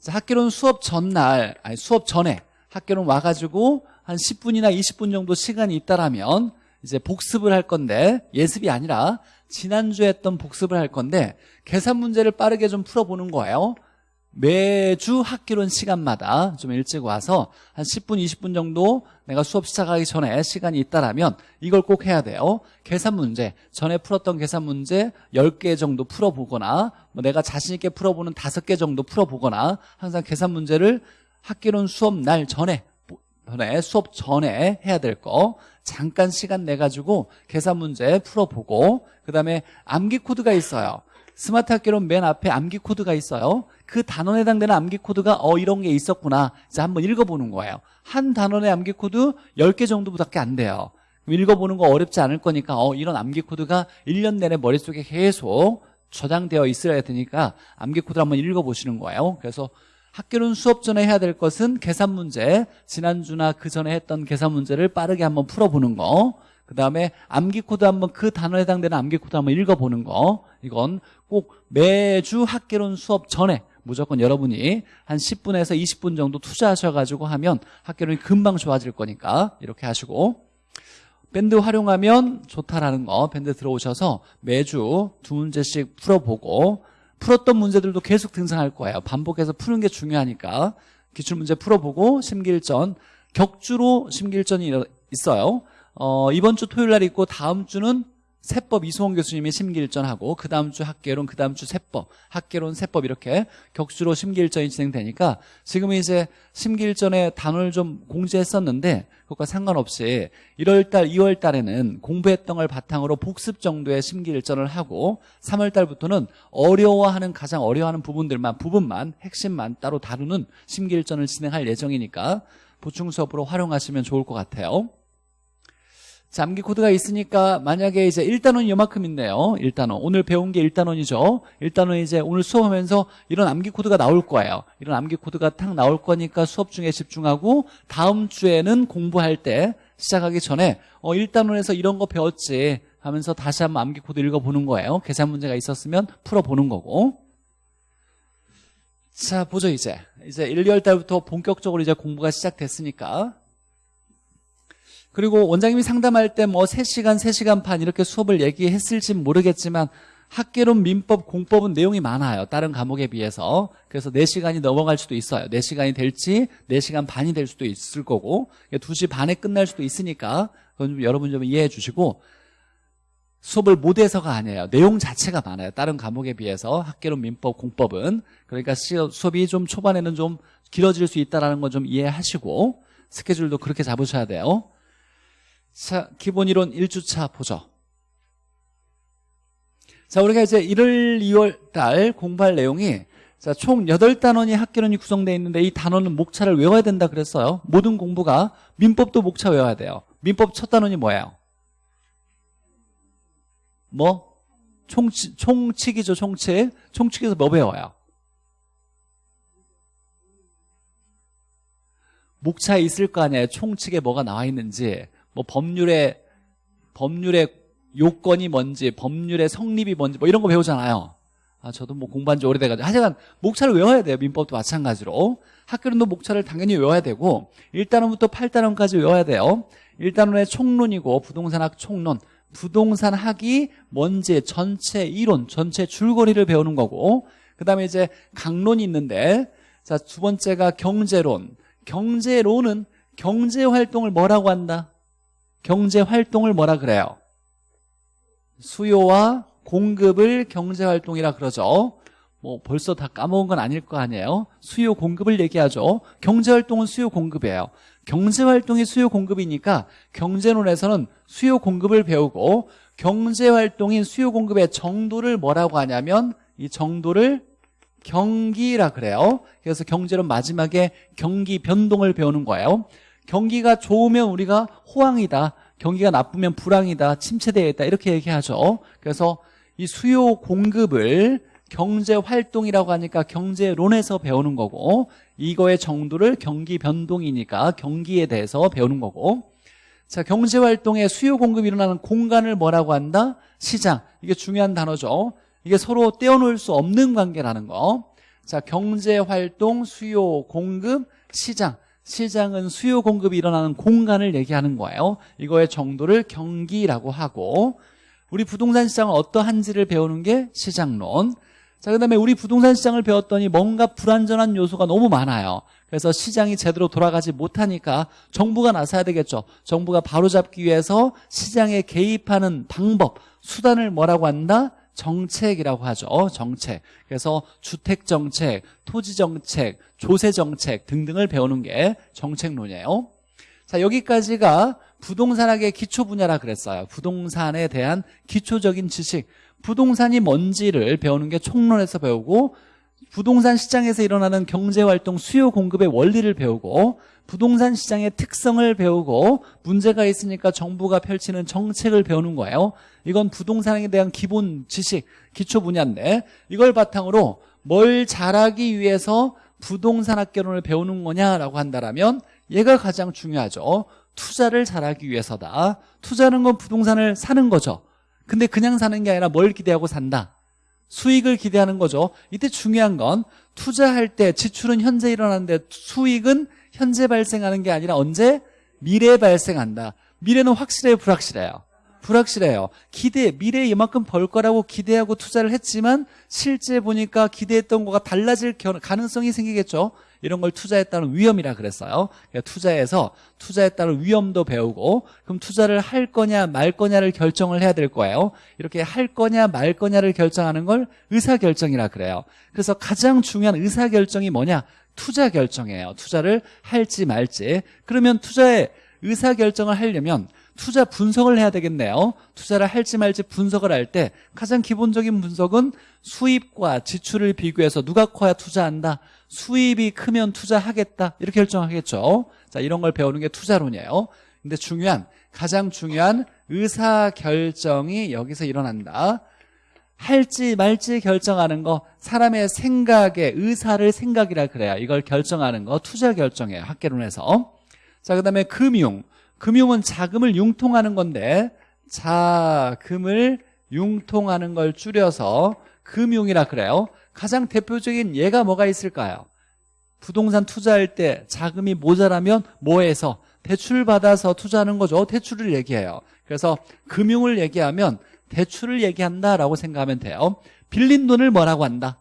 자, 학교론 수업 전날, 아니 수업 전에 학교론 와가지고 한 10분이나 20분 정도 시간이 있다라면 이제 복습을 할 건데 예습이 아니라 지난주에 했던 복습을 할 건데 계산 문제를 빠르게 좀 풀어보는 거예요 매주 학기론 시간마다 좀 일찍 와서 한 10분 20분 정도 내가 수업 시작하기 전에 시간이 있다라면 이걸 꼭 해야 돼요. 계산 문제 전에 풀었던 계산 문제 10개 정도 풀어보거나 뭐 내가 자신 있게 풀어보는 5개 정도 풀어보거나 항상 계산 문제를 학개론 수업 날 전에 전에 수업 전에 해야 될 거. 잠깐 시간 내 가지고 계산 문제 풀어보고 그 다음에 암기 코드가 있어요 스마트 학개론 맨 앞에 암기 코드가 있어요. 그 단원에 해당되는 암기 코드가 어 이런 게 있었구나. 이제 한번 읽어보는 거예요. 한 단원의 암기 코드 10개 정도밖에 안 돼요. 읽어보는 거 어렵지 않을 거니까 어 이런 암기 코드가 1년 내내 머릿속에 계속 저장되어 있어야 되니까 암기 코드를 한번 읽어보시는 거예요. 그래서 학개론 수업 전에 해야 될 것은 계산 문제 지난주나 그 전에 했던 계산 문제를 빠르게 한번 풀어보는 거 그 다음에 암기 코드 한번 그 단원에 해당되는 암기 코드 한번 읽어보는 거. 이건 꼭 매주 학개론 수업 전에 무조건 여러분이 한 10분에서 20분 정도 투자하셔가지고 하면 학개론이 금방 좋아질 거니까 이렇게 하시고. 밴드 활용하면 좋다라는 거 밴드 들어오셔서 매주 두 문제씩 풀어보고 풀었던 문제들도 계속 등장할 거예요. 반복해서 푸는 게 중요하니까 기출문제 풀어보고 심기일전 격주로 심기일전이 있어요 어, 이번 주 토요일 날 있고 다음 주는 세법 이수홍 교수님이 심기일전하고 그 다음 주 학계론 그 다음 주 세법 학계론 세법 이렇게 격주로 심기일전이 진행되니까 지금 이제 심기일전에 단어를 좀 공지했었는데 그것과 상관없이 1월달 2월달에는 공부했던 걸 바탕으로 복습 정도의 심기일전을 하고 3월달부터는 어려워하는 가장 어려워하는 부분들만 부분만 핵심만 따로 다루는 심기일전을 진행할 예정이니까 보충 수업으로 활용하시면 좋을 것 같아요 암기 코드가 있으니까 만약에 이제 1단원이 요만큼 있네요. 1단원. 오늘 배운 게 1단원이죠. 1단원 이제 오늘 수업하면서 이런 암기 코드가 나올 거예요. 이런 암기 코드가 탁 나올 거니까 수업 중에 집중하고 다음 주에는 공부할 때 시작하기 전에 어 1단원에서 이런 거 배웠지 하면서 다시 한번 암기 코드 읽어보는 거예요. 계산 문제가 있었으면 풀어보는 거고. 자 보죠 이제. 이제 1, 2월 달부터 본격적으로 이제 공부가 시작됐으니까 그리고 원장님이 상담할 때 뭐 3시간, 3시간 반 이렇게 수업을 얘기했을지 모르겠지만 학계론, 민법, 공법은 내용이 많아요. 다른 과목에 비해서. 그래서 4시간이 넘어갈 수도 있어요. 4시간이 될지 4시간 반이 될 수도 있을 거고 2시 반에 끝날 수도 있으니까 그건 좀 여러분 좀 이해해 주시고 수업을 못해서가 아니에요. 내용 자체가 많아요. 다른 과목에 비해서 학계론, 민법, 공법은 그러니까 수업이 좀 초반에는 좀 길어질 수 있다는 건좀 이해하시고 스케줄도 그렇게 잡으셔야 돼요. 자, 기본 이론 1주차 보죠. 자, 우리가 이제 1월, 2월 달 공부할 내용이 자, 총 8단원이 학계론이 구성되어 있는데 이 단원은 목차를 외워야 된다 그랬어요. 모든 공부가 민법도 목차 외워야 돼요. 민법 첫 단원이 뭐예요? 뭐? 총치, 총칙이죠, 총칙. 총칙에서 뭐 배워요? 목차에 있을 거 아니에요. 총칙에 뭐가 나와 있는지. 뭐 법률의, 법률의 요건이 뭔지, 법률의 성립이 뭔지, 뭐 이런 거 배우잖아요. 아, 저도 뭐 공부한 지 오래돼가지고. 하여간, 목차를 외워야 돼요. 민법도 마찬가지로. 학교론도 목차를 당연히 외워야 되고, 1단원부터 8단원까지 외워야 돼요. 1단원의 총론이고, 부동산학 총론. 부동산학이 뭔지 전체 이론, 전체 줄거리를 배우는 거고, 그 다음에 이제 강론이 있는데, 자, 두 번째가 경제론. 경제론은 경제활동을 뭐라고 한다? 경제활동을 뭐라 그래요? 수요와 공급을 경제활동이라 그러죠. 뭐 벌써 다 까먹은 건 아닐 거 아니에요. 수요 공급을 얘기하죠. 경제활동은 수요 공급이에요. 경제활동이 수요 공급이니까 경제론에서는 수요 공급을 배우고 경제활동인 수요 공급의 정도를 뭐라고 하냐면 이 정도를 경기라 그래요. 그래서 경제론 마지막에 경기 변동을 배우는 거예요. 경기가 좋으면 우리가 호황이다. 경기가 나쁘면 불황이다. 침체되어 있다. 이렇게 얘기하죠. 그래서 이 수요 공급을 경제 활동이라고 하니까 경제론에서 배우는 거고 이거의 정도를 경기 변동이니까 경기에 대해서 배우는 거고 자 경제 활동의 수요 공급이 일어나는 공간을 뭐라고 한다? 시장. 이게 중요한 단어죠. 이게 서로 떼어놓을 수 없는 관계라는 거. 자 경제 활동, 수요 공급, 시장. 시장은 수요 공급이 일어나는 공간을 얘기하는 거예요. 이거의 정도를 경기라고 하고 우리 부동산 시장은 어떠한지를 배우는 게 시장론. 자, 그 다음에 우리 부동산 시장을 배웠더니 뭔가 불안전한 요소가 너무 많아요. 그래서 시장이 제대로 돌아가지 못하니까 정부가 나서야 되겠죠. 정부가 바로잡기 위해서 시장에 개입하는 방법, 수단을 뭐라고 한다? 정책이라고 하죠. 정책. 그래서 주택 정책, 토지 정책, 조세 정책 등등을 배우는 게 정책론이에요. 자, 여기까지가 부동산학의 기초 분야라 그랬어요. 부동산에 대한 기초적인 지식. 부동산이 뭔지를 배우는 게 총론에서 배우고 부동산 시장에서 일어나는 경제활동 수요 공급의 원리를 배우고 부동산 시장의 특성을 배우고 문제가 있으니까 정부가 펼치는 정책을 배우는 거예요. 이건 부동산에 대한 기본 지식 기초 분야인데 이걸 바탕으로 뭘 잘하기 위해서 부동산 학개론을 배우는 거냐라고 한다면 얘가 가장 중요하죠. 투자를 잘하기 위해서다. 투자는 건 부동산을 사는 거죠. 근데 그냥 사는 게 아니라 뭘 기대하고 산다? 수익을 기대하는 거죠. 이때 중요한 건 투자할 때 지출은 현재 일어나는데 수익은 현재 발생하는 게 아니라 언제? 미래에 발생한다. 미래는 확실해요 불확실해요? 불확실해요. 기대 미래에 이만큼 벌 거라고 기대하고 투자를 했지만 실제 보니까 기대했던 거가 달라질 가능성이 생기겠죠? 이런 걸 투자에 따른 위험이라 그랬어요. 그러니까 투자에서 투자에 따른 위험도 배우고 그럼 투자를 할 거냐 말 거냐를 결정을 해야 될 거예요. 이렇게 할 거냐 말 거냐를 결정하는 걸 의사결정이라 그래요. 그래서 가장 중요한 의사결정이 뭐냐 투자 결정이에요. 투자를 할지 말지. 그러면 투자에 의사결정을 하려면 투자 분석을 해야 되겠네요. 투자를 할지 말지 분석을 할 때 가장 기본적인 분석은 수입과 지출을 비교해서 누가 커야 투자한다. 수입이 크면 투자하겠다. 이렇게 결정하겠죠. 자 이런 걸 배우는 게 투자론이에요. 근데 중요한 가장 중요한 의사결정이 여기서 일어난다 할지 말지 결정하는 거 사람의 생각의 의사를 생각이라 그래요 이걸 결정하는 거 투자 결정이에요 학계론에서 자 그 다음에 금융 금융은 자금을 융통하는 건데 자금을 융통하는 걸 줄여서 금융이라 그래요 가장 대표적인 예가 뭐가 있을까요? 부동산 투자할 때 자금이 모자라면 뭐해서 대출 받아서 투자하는 거죠. 대출을 얘기해요. 그래서 금융을 얘기하면 대출을 얘기한다라고 생각하면 돼요. 빌린 돈을 뭐라고 한다?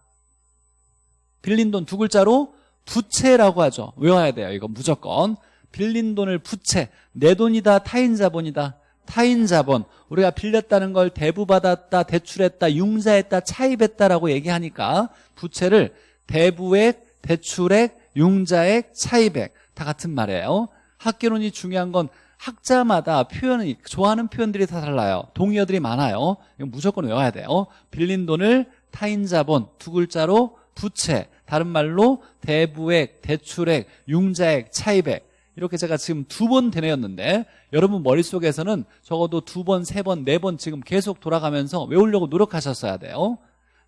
빌린 돈 두 글자로 부채라고 하죠. 외워야 돼요. 이거 무조건. 빌린 돈을 부채. 내 돈이다. 타인 자본이다. 타인 자본. 우리가 빌렸다는 걸 대부받았다, 대출했다, 융자했다, 차입했다라고 얘기하니까 부채를 대부액, 대출액, 융자액, 차입액 다 같은 말이에요. 학계론이 중요한 건 학자마다 표현이 좋아하는 표현들이 다 달라요. 동의어들이 많아요. 이거 무조건 외워야 돼요. 빌린 돈을 타인 자본 두 글자로 부채, 다른 말로 대부액, 대출액, 융자액, 차입액 이렇게 제가 지금 두 번 되뇌었는데 여러분 머릿속에서는 적어도 두 번, 세 번, 네 번 지금 계속 돌아가면서 외우려고 노력하셨어야 돼요.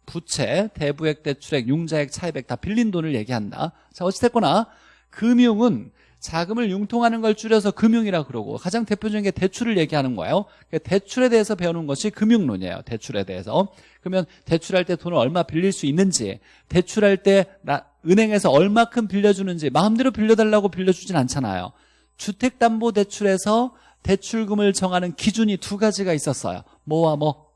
부채, 대부액, 대출액, 융자액, 차입액 다 빌린 돈을 얘기한다. 자 어찌됐거나 금융은 자금을 융통하는 걸 줄여서 금융이라 그러고 가장 대표적인 게 대출을 얘기하는 거예요. 대출에 대해서 배우는 것이 금융론이에요. 대출에 대해서. 그러면 대출할 때 돈을 얼마 빌릴 수 있는지, 대출할 때 나, 은행에서 얼마큼 빌려주는지 마음대로 빌려달라고 빌려주진 않잖아요. 주택담보대출에서 대출금을 정하는 기준이 두 가지가 있었어요. 뭐와 뭐?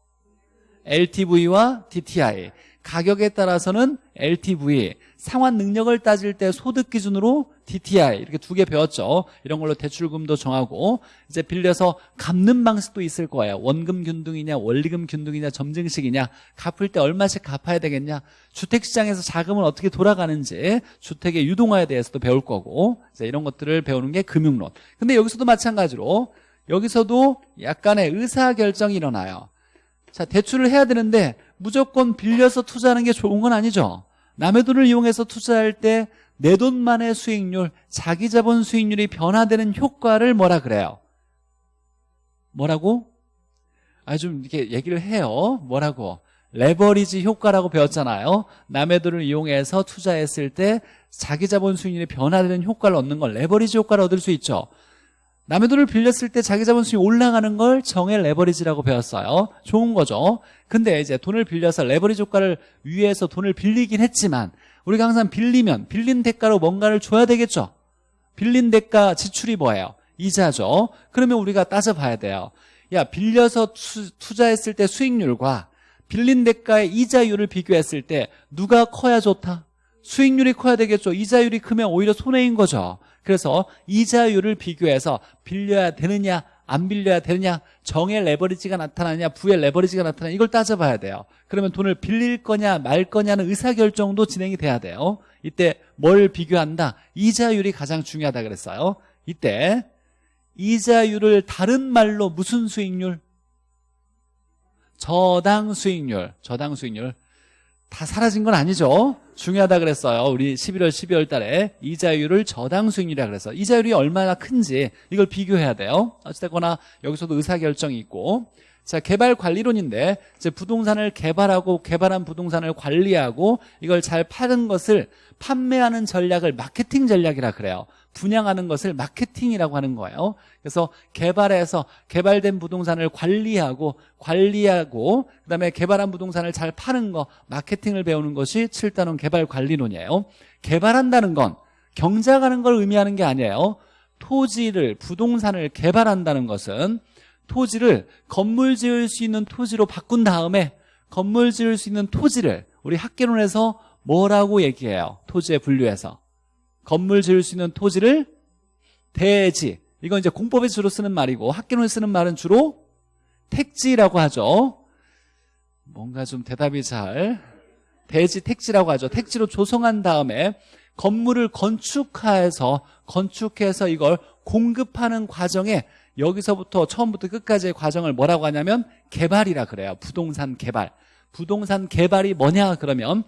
LTV와 DTI. 가격에 따라서는 LTV, 상환 능력을 따질 때 소득 기준으로 DTI 이렇게 두 개 배웠죠. 이런 걸로 대출금도 정하고 이제 빌려서 갚는 방식도 있을 거예요. 원금 균등이냐, 원리금 균등이냐, 점증식이냐, 갚을 때 얼마씩 갚아야 되겠냐, 주택시장에서 자금은 어떻게 돌아가는지, 주택의 유동화에 대해서도 배울 거고 이제 이런 것들을 배우는 게 금융론. 근데 여기서도 마찬가지로 여기서도 약간의 의사결정이 일어나요. 자, 대출을 해야 되는데 무조건 빌려서 투자하는 게 좋은 건 아니죠. 남의 돈을 이용해서 투자할 때 내 돈만의 수익률, 자기 자본 수익률이 변화되는 효과를 뭐라 그래요? 뭐라고? 아, 좀 이렇게 얘기를 해요. 뭐라고? 레버리지 효과라고 배웠잖아요. 남의 돈을 이용해서 투자했을 때 자기 자본 수익률이 변화되는 효과를 얻는 걸 레버리지 효과를 얻을 수 있죠. 남의 돈을 빌렸을 때 자기 자본 수익이 올라가는 걸 정의 레버리지라고 배웠어요. 좋은 거죠. 근데 이제 돈을 빌려서 레버리지 효과를 위해서 돈을 빌리긴 했지만 우리가 항상 빌리면 빌린 대가로 뭔가를 줘야 되겠죠. 빌린 대가 지출이 뭐예요? 이자죠. 그러면 우리가 따져봐야 돼요. 야 빌려서 투자했을 때 수익률과 빌린 대가의 이자율을 비교했을 때 누가 커야 좋다? 수익률이 커야 되겠죠. 이자율이 크면 오히려 손해인 거죠. 그래서 이자율을 비교해서 빌려야 되느냐 안 빌려야 되느냐? 정의 레버리지가 나타나냐? 부의 레버리지가 나타나냐? 이걸 따져봐야 돼요. 그러면 돈을 빌릴 거냐 말 거냐는 의사결정도 진행이 돼야 돼요. 이때 뭘 비교한다? 이자율이 가장 중요하다 그랬어요. 이때 이자율을 다른 말로 무슨 수익률? 저당 수익률 저당 수익률 다 사라진 건 아니죠 중요하다 그랬어요. 우리 11월, 12월 달에 이자율을 저당 수익률이라 그래서 이자율이 얼마나 큰지 이걸 비교해야 돼요. 어찌됐거나 여기서도 의사결정이 있고 자 개발 관리론인데 이제 부동산을 개발하고 개발한 부동산을 관리하고 이걸 잘 파는 것을 판매하는 전략을 마케팅 전략이라 그래요. 분양하는 것을 마케팅이라고 하는 거예요. 그래서 개발해서 개발된 부동산을 관리하고 관리하고 그다음에 개발한 부동산을 잘 파는 거 마케팅을 배우는 것이 7단원 개발 관리론이에요. 개발한다는 건 경작하는 걸 의미하는 게 아니에요. 토지를 부동산을 개발한다는 것은 토지를 건물 지을 수 있는 토지로 바꾼 다음에 건물 지을 수 있는 토지를 우리 학계론에서 뭐라고 얘기해요? 토지에 분류해서 건물 지을 수 있는 토지를 대지. 이건 이제 공법에 주로 쓰는 말이고 학계론에 쓰는 말은 주로 택지라고 하죠. 뭔가 좀 대답이 잘. 대지 택지라고 하죠. 택지로 조성한 다음에 건물을 건축해서 건축해서 이걸 공급하는 과정에 여기서부터 처음부터 끝까지의 과정을 뭐라고 하냐면 개발이라 그래요. 부동산 개발. 부동산 개발이 뭐냐 그러면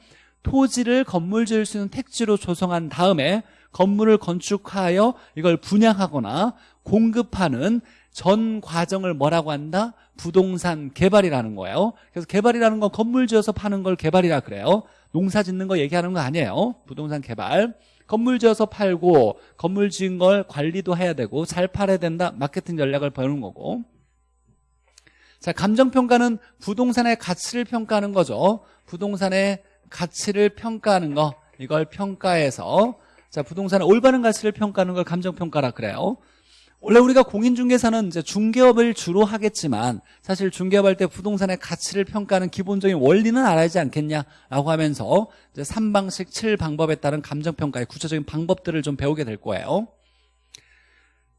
토지를 건물 지을 수 있는 택지로 조성한 다음에 건물을 건축하여 이걸 분양하거나 공급하는 전 과정을 뭐라고 한다? 부동산 개발이라는 거예요. 그래서 개발이라는 건 건물 지어서 파는 걸 개발이라 그래요. 농사 짓는 거 얘기하는 거 아니에요. 부동산 개발. 건물 지어서 팔고 건물 지은 걸 관리도 해야 되고 잘 팔아야 된다. 마케팅 전략을 배우는 거고. 자 감정평가는 부동산의 가치를 평가하는 거죠. 부동산의 가치를 평가하는 거 이걸 평가해서 자 부동산의 올바른 가치를 평가하는 걸 감정평가라 그래요 원래 우리가 공인중개사는 이제 중개업을 주로 하겠지만 사실 중개업 할 때 부동산의 가치를 평가하는 기본적인 원리는 알아야지 않겠냐라고 하면서 이제 3방식 7방법에 따른 감정평가의 구체적인 방법들을 좀 배우게 될 거예요.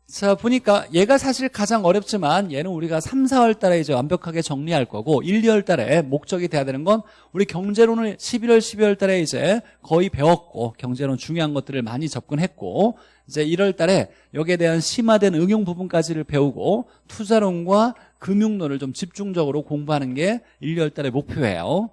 자 보니까 얘가 사실 가장 어렵지만 얘는 우리가 3, 4월 달에 이제 완벽하게 정리할 거고 1, 2월 달에 목적이 돼야 되는 건 우리 경제론을 11월, 12월 달에 이제 거의 배웠고 경제론 중요한 것들을 많이 접근했고 이제 1월 달에 여기에 대한 심화된 응용 부분까지를 배우고 투자론과 금융론을 좀 집중적으로 공부하는 게 1, 2월 달의 목표예요.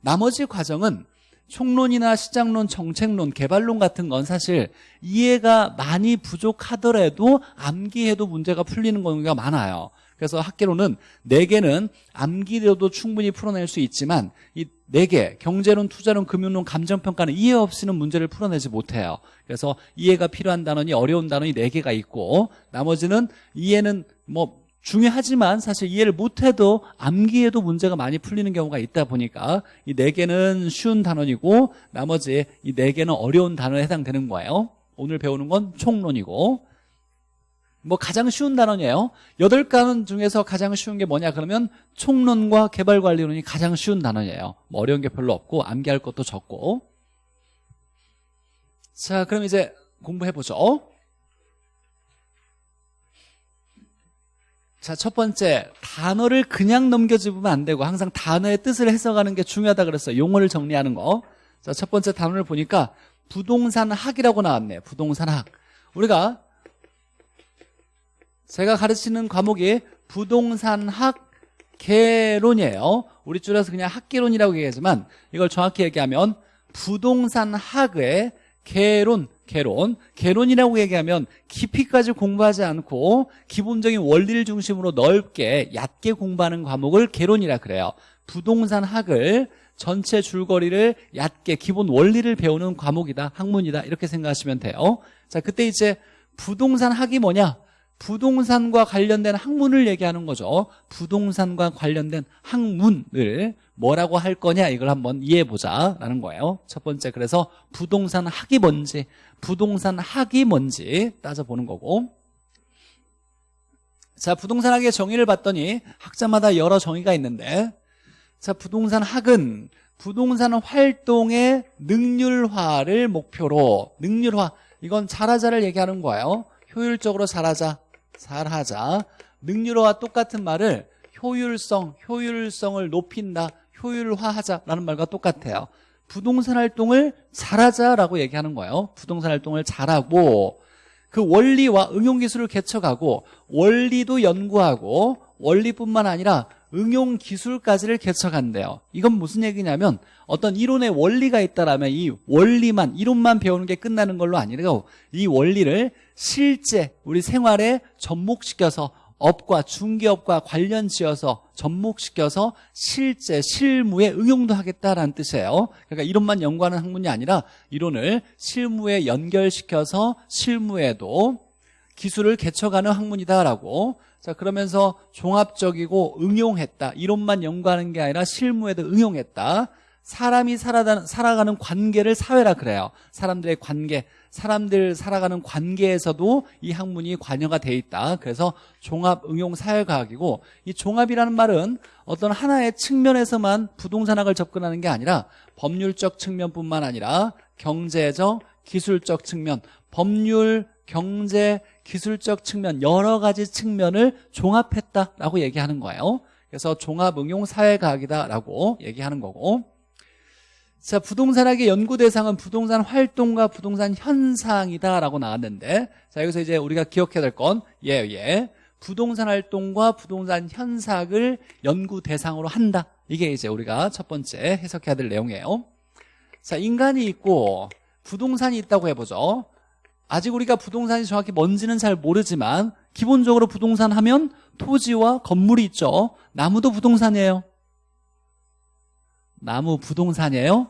나머지 과정은 총론이나 시장론, 정책론, 개발론 같은 건 사실 이해가 많이 부족하더라도 암기해도 문제가 풀리는 경우가 많아요. 그래서 학계론은 4개는 암기로도 충분히 풀어낼 수 있지만 이 4개, 경제론, 투자론, 금융론, 감정평가는 이해 없이는 문제를 풀어내지 못해요. 그래서 이해가 필요한 단원이 어려운 단원이 4개가 있고 나머지는 이해는 뭐 중요하지만 사실 이해를 못해도 암기해도 문제가 많이 풀리는 경우가 있다 보니까 이 네 개는 쉬운 단원이고 나머지 이 네 개는 어려운 단어에 해당되는 거예요. 오늘 배우는 건 총론이고 뭐 가장 쉬운 단원이에요. 여덟 단원 중에서 가장 쉬운 게 뭐냐 그러면 총론과 개발관리론이 가장 쉬운 단원이에요. 뭐 어려운 게 별로 없고 암기할 것도 적고 자 그럼 이제 공부해보죠. 자, 첫 번째, 단어를 그냥 넘겨주면 안 되고 항상 단어의 뜻을 해석하는 게 중요하다 그랬어요. 용어를 정리하는 거. 자, 첫 번째 단어를 보니까 부동산 학이라고 나왔네. 부동산 학. 우리가 제가 가르치는 과목이 부동산 학 개론이에요. 우리 줄여서 그냥 학개론이라고 얘기하지만 이걸 정확히 얘기하면 부동산 학의 개론 개론 개론이라고 얘기하면 깊이까지 공부하지 않고 기본적인 원리를 중심으로 넓게 얕게 공부하는 과목을 개론이라 그래요. 부동산 학을 전체 줄거리를 얕게 기본 원리를 배우는 과목이다 학문이다 이렇게 생각하시면 돼요. 자 그때 이제 부동산 학이 뭐냐 부동산과 관련된 학문을 얘기하는 거죠. 부동산과 관련된 학문을 뭐라고 할 거냐 이걸 한번 이해해 보자 라는 거예요. 첫 번째 그래서 부동산 학이 뭔지 부동산 학이 뭔지 따져보는 거고. 자 부동산 학의 정의를 봤더니 학자마다 여러 정의가 있는데 자 부동산 학은 부동산 활동의 능률화를 목표로 능률화 이건 잘하자를 얘기하는 거예요. 효율적으로 잘하자 잘하자. 능률화와 똑같은 말을 효율성 효율성을 높인다 효율화하자라는 말과 똑같아요. 부동산 활동을 잘하자라고 얘기하는 거예요. 부동산 활동을 잘하고 그 원리와 응용 기술을 개척하고 원리도 연구하고 원리뿐만 아니라 응용 기술까지를 개척한대요. 이건 무슨 얘기냐면 어떤 이론의 원리가 있다라면 이 원리만 이론만 배우는 게 끝나는 걸로 아니라 이 원리를 실제 우리 생활에 접목시켜서 업과 중개업과 관련 지어서 접목시켜서 실제 실무에 응용도 하겠다라는 뜻이에요. 그러니까 이론만 연구하는 학문이 아니라 이론을 실무에 연결시켜서 실무에도 기술을 개척하는 학문이다라고 자 그러면서 종합적이고 응용했다. 이론만 연구하는 게 아니라 실무에도 응용했다. 사람이 살아가는 관계를 사회라 그래요. 사람들의 관계 사람들 살아가는 관계에서도 이 학문이 관여가 돼 있다. 그래서 종합응용사회과학이고 이 종합이라는 말은 어떤 하나의 측면에서만 부동산학을 접근하는 게 아니라 법률적 측면뿐만 아니라 경제적 기술적 측면 법률 경제 기술적 측면 여러 가지 측면을 종합했다라고 얘기하는 거예요 그래서 종합응용사회과학이다라고 얘기하는 거고 자, 부동산학의 연구 대상은 부동산 활동과 부동산 현상이다라고 나왔는데 자, 여기서 이제 우리가 기억해야 될 건 예, 예. 부동산 활동과 부동산 현상을 연구 대상으로 한다. 이게 이제 우리가 첫 번째 해석해야 될 내용이에요. 자, 인간이 있고 부동산이 있다고 해보죠. 아직 우리가 부동산이 정확히 뭔지는 잘 모르지만 기본적으로 부동산 하면 토지와 건물이 있죠. 나무도 부동산이에요. 나무 부동산이에요?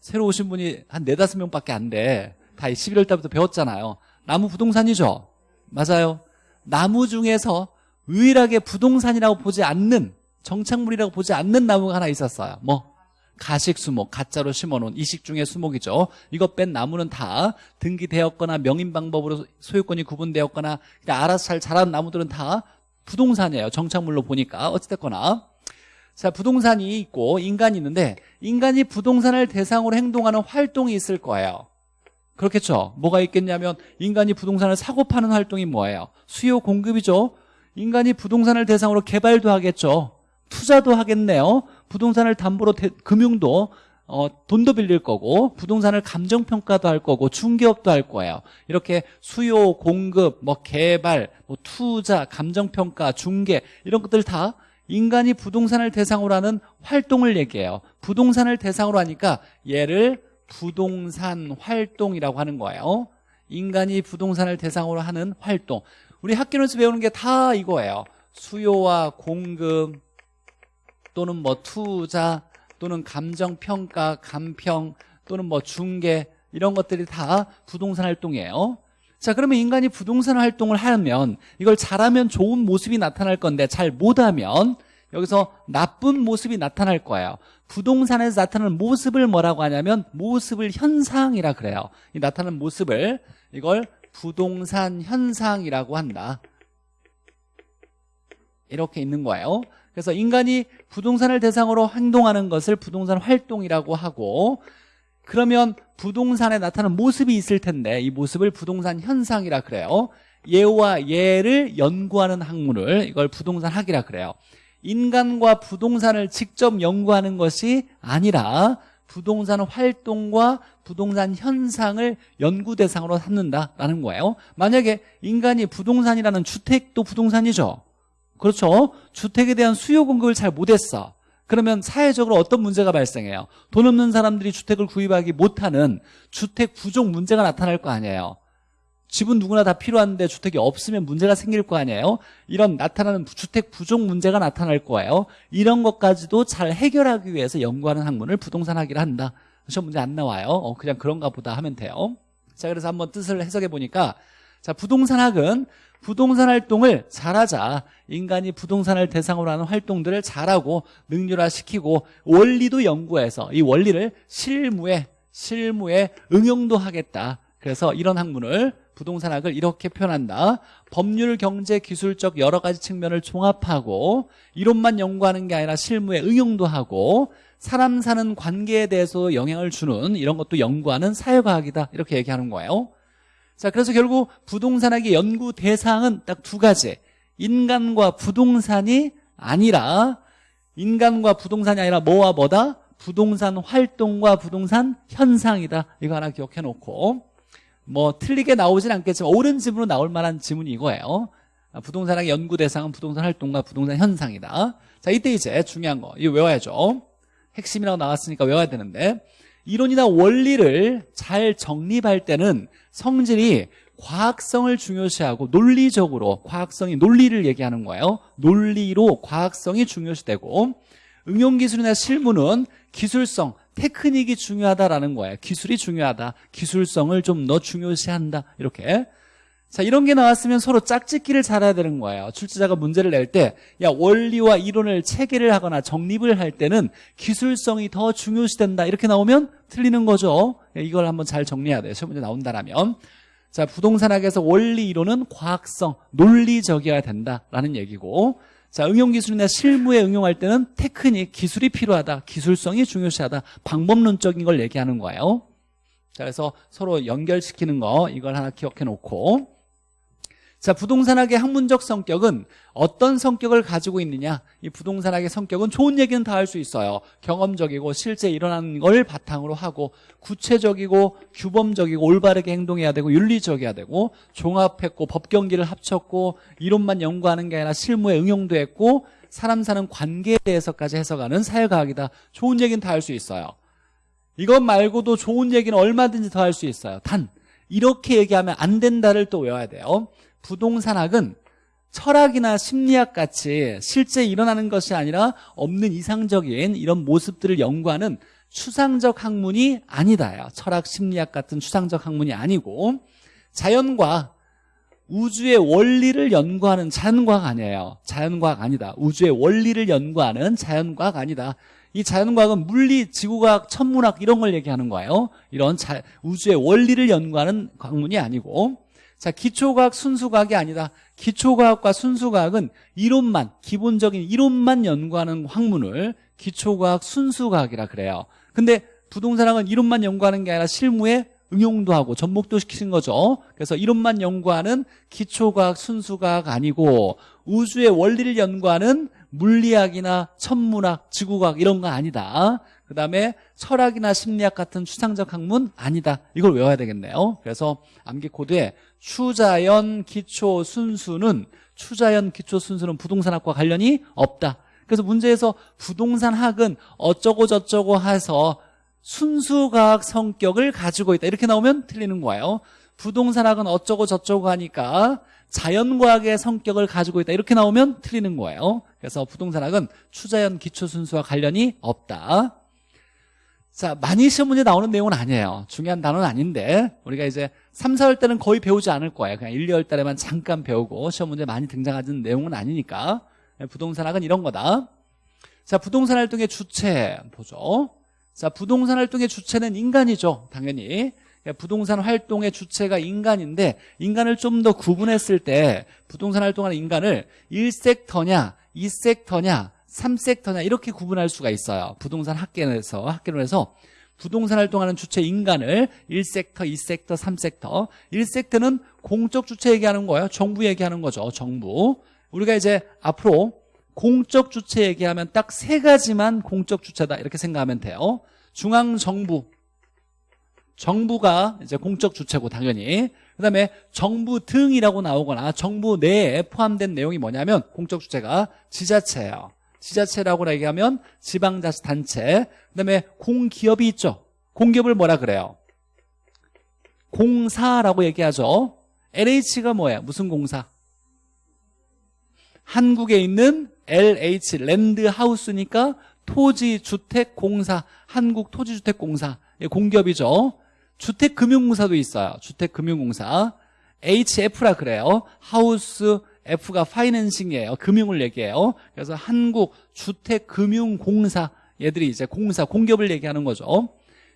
새로 오신 분이 한 네다섯 명밖에 안 돼. 다 11월 달부터 배웠잖아요. 나무 부동산이죠? 맞아요. 나무 중에서 유일하게 부동산이라고 보지 않는 정착물이라고 보지 않는 나무가 하나 있었어요. 뭐? 가식 수목, 가짜로 심어놓은 이식 중의 수목이죠. 이거 뺀 나무는 다 등기되었거나 명인 방법으로 소유권이 구분되었거나 그냥 알아서 잘 자란 나무들은 다 부동산이에요. 정착물로 보니까 어찌됐거나 자 부동산이 있고 인간이 있는데 인간이 부동산을 대상으로 행동하는 활동이 있을 거예요. 그렇겠죠. 뭐가 있겠냐면 인간이 부동산을 사고 파는 활동이 뭐예요? 수요 공급이죠. 인간이 부동산을 대상으로 개발도 하겠죠. 투자도 하겠네요. 부동산을 담보로 대, 금융도 어, 돈도 빌릴 거고 부동산을 감정평가도 할 거고 중개업도 할 거예요. 이렇게 수요, 공급, 뭐 개발, 뭐 투자, 감정평가, 중개 이런 것들 다 인간이 부동산을 대상으로 하는 활동을 얘기해요. 부동산을 대상으로 하니까 얘를 부동산 활동이라고 하는 거예요. 인간이 부동산을 대상으로 하는 활동. 우리 학교에서 배우는 게 다 이거예요. 수요와 공급 또는 뭐 투자 또는 감정평가, 감평 또는 뭐 중개 이런 것들이 다 부동산 활동이에요. 자 그러면 인간이 부동산 활동을 하면 이걸 잘하면 좋은 모습이 나타날 건데 잘 못하면 여기서 나쁜 모습이 나타날 거예요. 부동산에서 나타나는 모습을 뭐라고 하냐면 모습을 현상이라 그래요. 이 나타나는 모습을 이걸 부동산 현상이라고 한다. 이렇게 있는 거예요 그래서 인간이 부동산을 대상으로 행동하는 것을 부동산 활동이라고 하고 그러면 부동산에 나타나는 모습이 있을 텐데 이 모습을 부동산 현상이라 그래요. 얘와 얘를 연구하는 학문을 이걸 부동산 학이라 그래요. 인간과 부동산을 직접 연구하는 것이 아니라 부동산 활동과 부동산 현상을 연구 대상으로 삼는다라는 거예요. 만약에 인간이 부동산이라는 주택도 부동산이죠 그렇죠? 주택에 대한 수요 공급을 잘 못했어. 그러면 사회적으로 어떤 문제가 발생해요? 돈 없는 사람들이 주택을 구입하기 못하는 주택 부족 문제가 나타날 거 아니에요. 집은 누구나 다 필요한데 주택이 없으면 문제가 생길 거 아니에요? 이런 나타나는 주택 부족 문제가 나타날 거예요. 이런 것까지도 잘 해결하기 위해서 연구하는 학문을 부동산학이라 한다. 시험 문제 안 나와요. 어, 그냥 그런가 보다 하면 돼요. 자 그래서 한번 뜻을 해석해 보니까 자 부동산학은 부동산 활동을 잘하자. 인간이 부동산을 대상으로 하는 활동들을 잘하고 능률화시키고 원리도 연구해서 이 원리를 실무에 실무에 응용도 하겠다. 그래서 이런 학문을 부동산학을 이렇게 표현한다. 법률, 경제, 기술적 여러 가지 측면을 종합하고 이론만 연구하는 게 아니라 실무에 응용도 하고 사람 사는 관계에 대해서 영향을 주는 이런 것도 연구하는 사회과학이다. 이렇게 얘기하는 거예요 자 그래서 결국 부동산학의 연구 대상은 딱 두 가지. 인간과 부동산이 아니라 인간과 부동산이 아니라 뭐와 뭐다? 부동산 활동과 부동산 현상이다. 이거 하나 기억해 놓고. 뭐 틀리게 나오진 않겠지만 옳은 지문으로 나올 만한 지문이 이거예요. 아, 부동산학의 연구 대상은 부동산 활동과 부동산 현상이다. 자 이때 이제 중요한 거 이거 외워야죠. 핵심이라고 나왔으니까 외워야 되는데 이론이나 원리를 잘 정립할 때는 성질이 과학성을 중요시하고 논리적으로 과학성이 논리를 얘기하는 거예요. 논리로 과학성이 중요시되고 응용기술이나 실무는 기술성 테크닉이 중요하다라는 거예요. 기술이 중요하다. 기술성을 좀 더 중요시한다. 이렇게 자 이런 게 나왔으면 서로 짝짓기를 잘해야 되는 거예요 출제자가 문제를 낼 때 야 원리와 이론을 체계를 하거나 정립을 할 때는 기술성이 더 중요시된다 이렇게 나오면 틀리는 거죠 이걸 한번 잘 정리해야 돼요 시험 문제 나온다라면 자 부동산학에서 원리 이론은 과학성 논리적이어야 된다라는 얘기고 자, 응용기술이나 실무에 응용할 때는 테크닉, 기술이 필요하다. 기술성이 중요시하다. 방법론적인 걸 얘기하는 거예요. 자, 그래서 서로 연결시키는 거 이걸 하나 기억해 놓고 자, 부동산학의 학문적 성격은 어떤 성격을 가지고 있느냐? 이 부동산학의 성격은 좋은 얘기는 다 할 수 있어요. 경험적이고 실제 일어나는 걸 바탕으로 하고 구체적이고 규범적이고 올바르게 행동해야 되고 윤리적이어야 되고 종합했고 법경기를 합쳤고 이론만 연구하는 게 아니라 실무에 응용도 했고 사람 사는 관계에 대해서까지 해석하는 사회과학이다. 좋은 얘기는 다 할 수 있어요. 이것 말고도 좋은 얘기는 얼마든지 더 할 수 있어요. 단 이렇게 얘기하면 안 된다를 또 외워야 돼요 부동산학은 철학이나 심리학 같이 실제 일어나는 것이 아니라 없는 이상적인 이런 모습들을 연구하는 추상적 학문이 아니다 철학 심리학 같은 추상적 학문이 아니고 자연과 우주의 원리를 연구하는 자연과학 아니에요. 자연과학 아니다. 우주의 원리를 연구하는 자연과학 아니다. 이 자연과학은 물리, 지구과학, 천문학 이런 걸 얘기하는 거예요. 이런 자, 우주의 원리를 연구하는 학문이 아니고 자 기초과학, 순수과학이 아니다. 기초과학과 순수과학은 이론만 기본적인 이론만 연구하는 학문을 기초과학, 순수과학이라 그래요. 근데 부동산학은 이론만 연구하는 게 아니라 실무에 응용도 하고 접목도 시키는 거죠. 그래서 이론만 연구하는 기초과학, 순수과학 아니고 우주의 원리를 연구하는 물리학이나 천문학, 지구과학 이런 거 아니다. 그 다음에 철학이나 심리학 같은 추상적 학문 아니다. 이걸 외워야 되겠네요. 그래서 암기 코드에 추자연, 기초, 순수는 추자연, 기초, 순수는 부동산학과 관련이 없다. 그래서 문제에서 부동산학은 어쩌고 저쩌고 해서 순수과학 성격을 가지고 있다 이렇게 나오면 틀리는 거예요 부동산학은 어쩌고 저쩌고 하니까 자연과학의 성격을 가지고 있다 이렇게 나오면 틀리는 거예요 그래서 부동산학은 추자연 기초순수와 관련이 없다 자 많이 시험 문제 나오는 내용은 아니에요 중요한 단어는 아닌데 우리가 이제 3, 4월 때는 거의 배우지 않을 거예요 그냥 1, 2월 달에만 잠깐 배우고 시험 문제 많이 등장하는 내용은 아니니까 부동산학은 이런 거다 자 부동산 활동의 주체 보죠 자, 부동산 활동의 주체는 인간이죠. 당연히. 부동산 활동의 주체가 인간인데 인간을 좀 더 구분했을 때 부동산 활동하는 인간을 1섹터냐 2섹터냐 3섹터냐 이렇게 구분할 수가 있어요. 부동산 학계에서 학계론에서 부동산 활동하는 주체 인간을 1섹터, 2섹터, 3섹터 1섹터는 공적 주체 얘기하는 거예요. 정부 얘기하는 거죠. 정부. 우리가 이제 앞으로 공적 주체 얘기하면 딱 세 가지만 공적 주체다 이렇게 생각하면 돼요 중앙정부 정부가 이제 공적 주체고 당연히 그 다음에 정부 등이라고 나오거나 정부 내에 포함된 내용이 뭐냐면 공적 주체가 지자체예요 지자체라고 얘기하면 지방자치단체 그 다음에 공기업이 있죠. 공기업을 뭐라 그래요? 공사라고 얘기하죠. LH가 뭐예요? 무슨 공사? 한국에 있는 LH 랜드하우스니까 토지주택공사 한국토지주택공사. 예, 공기업이죠. 주택금융공사도 있어요. 주택금융공사. HF라 그래요. 하우스 F가 파이낸싱이에요. 금융을 얘기해요. 그래서 한국 주택금융공사 얘들이 이제 공사 공기업을 얘기하는 거죠.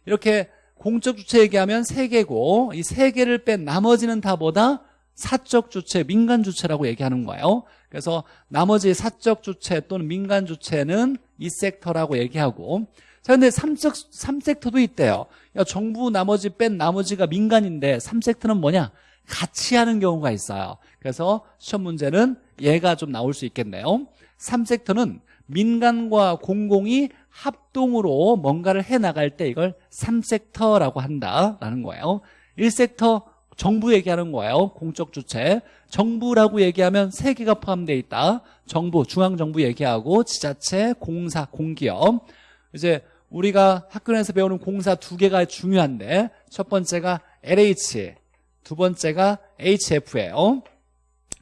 이렇게 공적 주체 얘기하면 세 개고 이 세 개를 뺀 나머지는 다 뭐다? 사적 주체, 민간 주체라고 얘기하는 거예요. 그래서 나머지 사적 주체 또는 민간 주체는 이 섹터라고 얘기하고. 자 근데 3섹, 3섹터도 있대요. 야, 정부 나머지 뺀 나머지가 민간인데 3섹터는 뭐냐? 같이 하는 경우가 있어요. 그래서 시험 문제는 얘가 좀 나올 수 있겠네요. 3섹터는 민간과 공공이 합동으로 뭔가를 해나갈 때 이걸 3섹터라고 한다라는 거예요. 1섹터 정부 얘기하는 거예요. 공적 주체. 정부라고 얘기하면 세 개가 포함되어 있다. 정부 중앙정부 얘기하고 지자체 공사 공기업. 이제 우리가 학교에서 배우는 공사 두 개가 중요한데 첫 번째가 LH 두 번째가 HF예요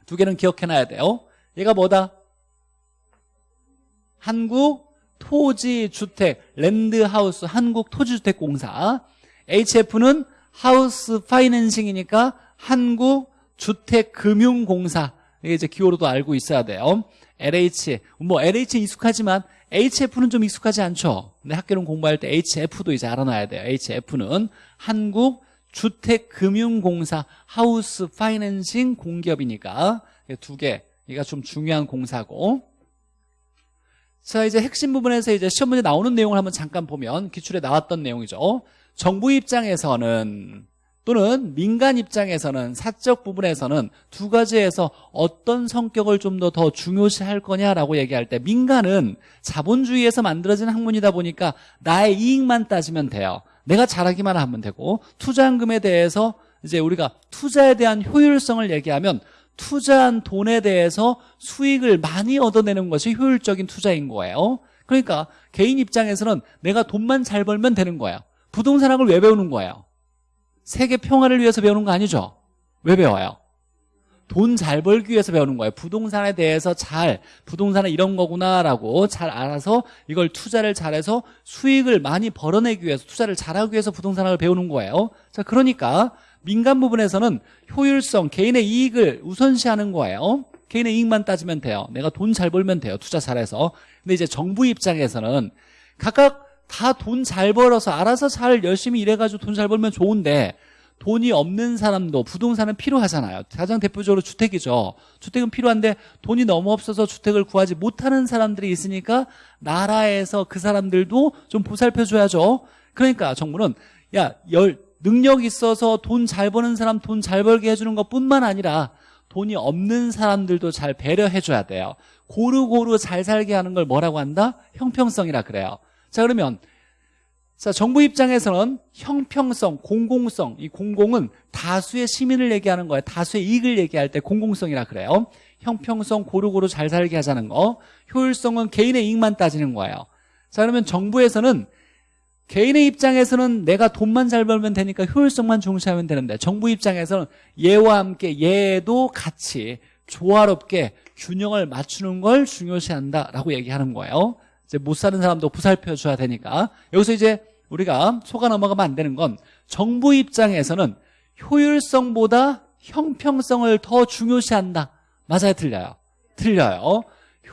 두 개는 기억해놔야 돼요 얘가 뭐다? 한국 토지주택 랜드하우스 한국토지주택공사. HF는 하우스 파이낸싱이니까 한국주택금융공사. 이게 이제 기호로도 알고 있어야 돼요. LH 뭐 LH 익숙하지만 HF는 좀 익숙하지 않죠. 근데 학교는 공부할 때 HF도 이제 알아놔야 돼요. HF는 한국 주택금융공사 하우스 파이낸싱 공기업이니까 두개 이가 좀 중요한 공사고. 자 이제 핵심 부분에서 이제 시험 문제 나오는 내용을 한번 잠깐 보면 기출에 나왔던 내용이죠. 정부 입장에서는 또는 민간 입장에서는 사적 부분에서는 두 가지에서 어떤 성격을 좀 더 더 중요시할 거냐라고 얘기할 때 민간은 자본주의에서 만들어진 학문이다 보니까 나의 이익만 따지면 돼요 내가 잘하기만 하면 되고 투자금에 대해서 이제 우리가 투자에 대한 효율성을 얘기하면 투자한 돈에 대해서 수익을 많이 얻어내는 것이 효율적인 투자인 거예요 그러니까 개인 입장에서는 내가 돈만 잘 벌면 되는 거예요 부동산학을 왜 배우는 거예요? 세계 평화를 위해서 배우는 거 아니죠? 왜 배워요? 돈 잘 벌기 위해서 배우는 거예요. 부동산에 대해서 잘 부동산은 이런 거구나라고 잘 알아서 이걸 투자를 잘해서 수익을 많이 벌어내기 위해서 투자를 잘하기 위해서 부동산학을 배우는 거예요. 자 그러니까 민간 부분에서는 효율성 개인의 이익을 우선시하는 거예요. 개인의 이익만 따지면 돼요. 내가 돈 잘 벌면 돼요. 투자 잘해서. 근데 이제 정부 입장에서는 각각 다 돈 잘 벌어서 알아서 잘 열심히 일해가지고 돈 잘 벌면 좋은데 돈이 없는 사람도 부동산은 필요하잖아요. 가장 대표적으로 주택이죠. 주택은 필요한데 돈이 너무 없어서 주택을 구하지 못하는 사람들이 있으니까 나라에서 그 사람들도 좀 보살펴줘야죠. 그러니까 정부는 야, 열, 능력 있어서 돈 잘 버는 사람 돈 잘 벌게 해주는 것 뿐만 아니라 돈이 없는 사람들도 잘 배려해줘야 돼요. 고루고루 잘 살게 하는 걸 뭐라고 한다? 형평성이라 그래요. 자, 그러면 자, 정부 입장에서는 형평성, 공공성, 이 공공은 다수의 시민을 얘기하는 거예요. 다수의 이익을 얘기할 때 공공성이라 그래요. 형평성, 고루고루 잘 살게 하자는 거. 효율성은 개인의 이익만 따지는 거예요. 자, 그러면 정부에서는 개인의 입장에서는 내가 돈만 잘 벌면 되니까 효율성만 중시하면 되는데 정부 입장에서는 얘와 함께 얘도 같이 조화롭게 균형을 맞추는 걸 중요시한다라고 얘기하는 거예요. 이제 못 사는 사람도 보살펴 줘야 되니까 여기서 이제 우리가 속아 넘어가면 안 되는 건 정부 입장에서는 효율성보다 형평성을 더 중요시한다. 맞아요, 틀려요? 틀려요.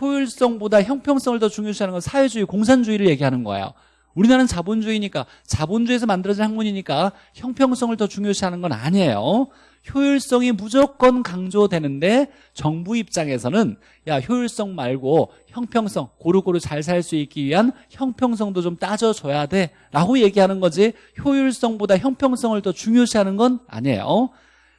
효율성보다 형평성을 더 중요시하는 건 사회주의, 공산주의를 얘기하는 거예요. 우리나라는 자본주의니까 자본주의에서 만들어진 학문이니까 형평성을 더 중요시하는 건 아니에요. 효율성이 무조건 강조되는데 정부 입장에서는 야 효율성 말고 형평성 고루고루 잘 살 수 있기 위한 형평성도 좀 따져줘야 돼 라고 얘기하는 거지. 효율성보다 형평성을 더 중요시하는 건 아니에요.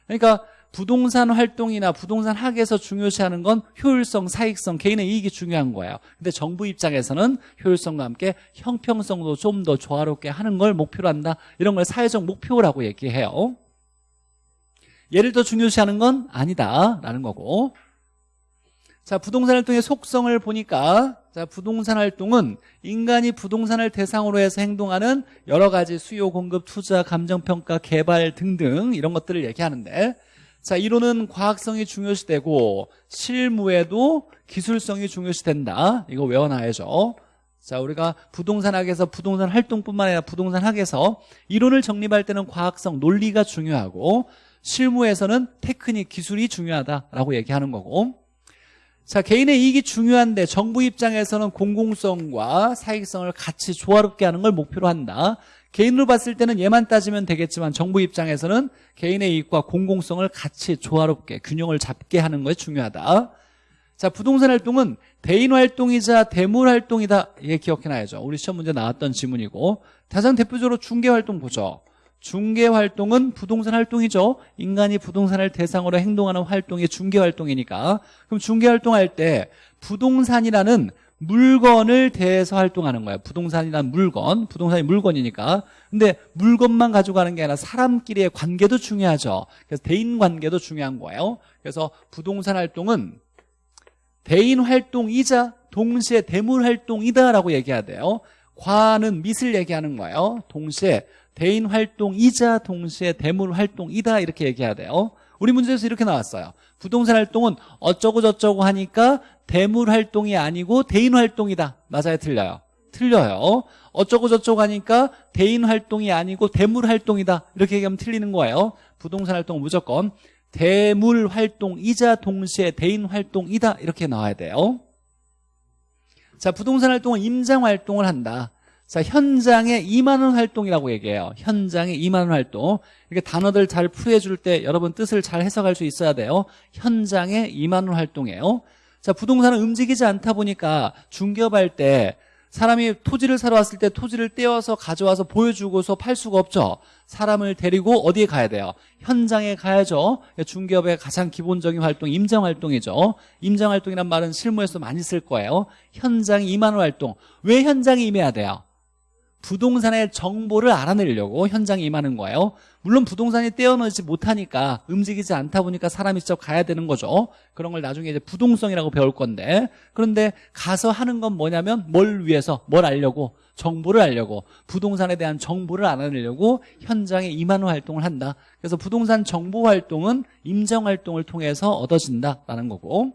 그러니까 부동산 활동이나 부동산 학에서 중요시하는 건 효율성, 사익성, 개인의 이익이 중요한 거예요. 근데 정부 입장에서는 효율성과 함께 형평성도 좀 더 조화롭게 하는 걸 목표로 한다. 이런 걸 사회적 목표라고 얘기해요 얘를 더 중요시하는 건 아니다라는 거고. 자 부동산 활동의 속성을 보니까 자 부동산 활동은 인간이 부동산을 대상으로 해서 행동하는 여러 가지 수요 공급 투자 감정평가 개발 등등 이런 것들을 얘기하는데 자 이론은 과학성이 중요시되고 실무에도 기술성이 중요시된다. 이거 외워놔야죠. 자 우리가 부동산학에서 부동산 활동뿐만 아니라 부동산학에서 이론을 정립할 때는 과학성 논리가 중요하고 실무에서는 테크닉 기술이 중요하다라고 얘기하는 거고. 자 개인의 이익이 중요한데 정부 입장에서는 공공성과 사익성을 같이 조화롭게 하는 걸 목표로 한다. 개인으로 봤을 때는 얘만 따지면 되겠지만 정부 입장에서는 개인의 이익과 공공성을 같이 조화롭게 균형을 잡게 하는 것이 중요하다. 자 부동산 활동은 대인 활동이자 대물 활동이다. 이게 기억해놔야죠. 우리 시험 문제 나왔던 지문이고. 가장 대표적으로 중개 활동 보죠 중개 활동은 부동산 활동이죠. 인간이 부동산을 대상으로 행동하는 활동이 중개 활동이니까. 그럼 중개 활동할 때 부동산이라는 물건을 대해서 활동하는 거예요. 부동산이란 물건, 부동산이 물건이니까. 근데 물건만 가지고 가는 게 아니라 사람끼리의 관계도 중요하죠. 그래서 대인 관계도 중요한 거예요. 그래서 부동산 활동은 대인 활동이자 동시에 대물 활동이다라고 얘기해야 돼요. 과는 밑을 얘기하는 거예요. 동시에 대인 활동이자 동시에 대물 활동이다. 이렇게 얘기해야 돼요. 우리 문제에서 이렇게 나왔어요. 부동산 활동은 어쩌고 저쩌고 하니까 대물 활동이 아니고 대인 활동이다. 맞아요? 틀려요? 틀려요. 어쩌고 저쩌고 하니까 대인 활동이 아니고 대물 활동이다. 이렇게 얘기하면 틀리는 거예요. 부동산 활동은 무조건 대물 활동이자 동시에 대인 활동이다. 이렇게 나와야 돼요. 자 부동산 활동은 임장 활동을 한다 자, 현장에 2만 원 활동이라고 얘기해요. 현장에 2만 원 활동. 이렇게 단어들 잘 풀이해 줄 때 여러분 뜻을 잘 해석할 수 있어야 돼요. 현장에 2만 원 활동이에요. 자, 부동산은 움직이지 않다 보니까 중개업할 때 사람이 토지를 사러 왔을 때 토지를 떼어서 가져와서 보여주고서 팔 수가 없죠. 사람을 데리고 어디에 가야 돼요? 현장에 가야죠. 중개업의 가장 기본적인 활동 임장 활동이죠. 임장 활동이란 말은 실무에서 많이 쓸 거예요. 현장 2만 원 활동. 왜 현장에 임해야 돼요? 부동산의 정보를 알아내려고 현장에 임하는 거예요. 물론 부동산이 떼어놓지 못하니까 움직이지 않다 보니까 사람이 직접 가야 되는 거죠. 그런 걸 나중에 이제 부동성이라고 배울 건데. 그런데 가서 하는 건 뭐냐면 뭘 위해서 뭘 알려고 정보를 알려고 부동산에 대한 정보를 알아내려고 현장에 임하는 활동을 한다. 그래서 부동산 정보 활동은 임정 활동을 통해서 얻어진다라는 거고.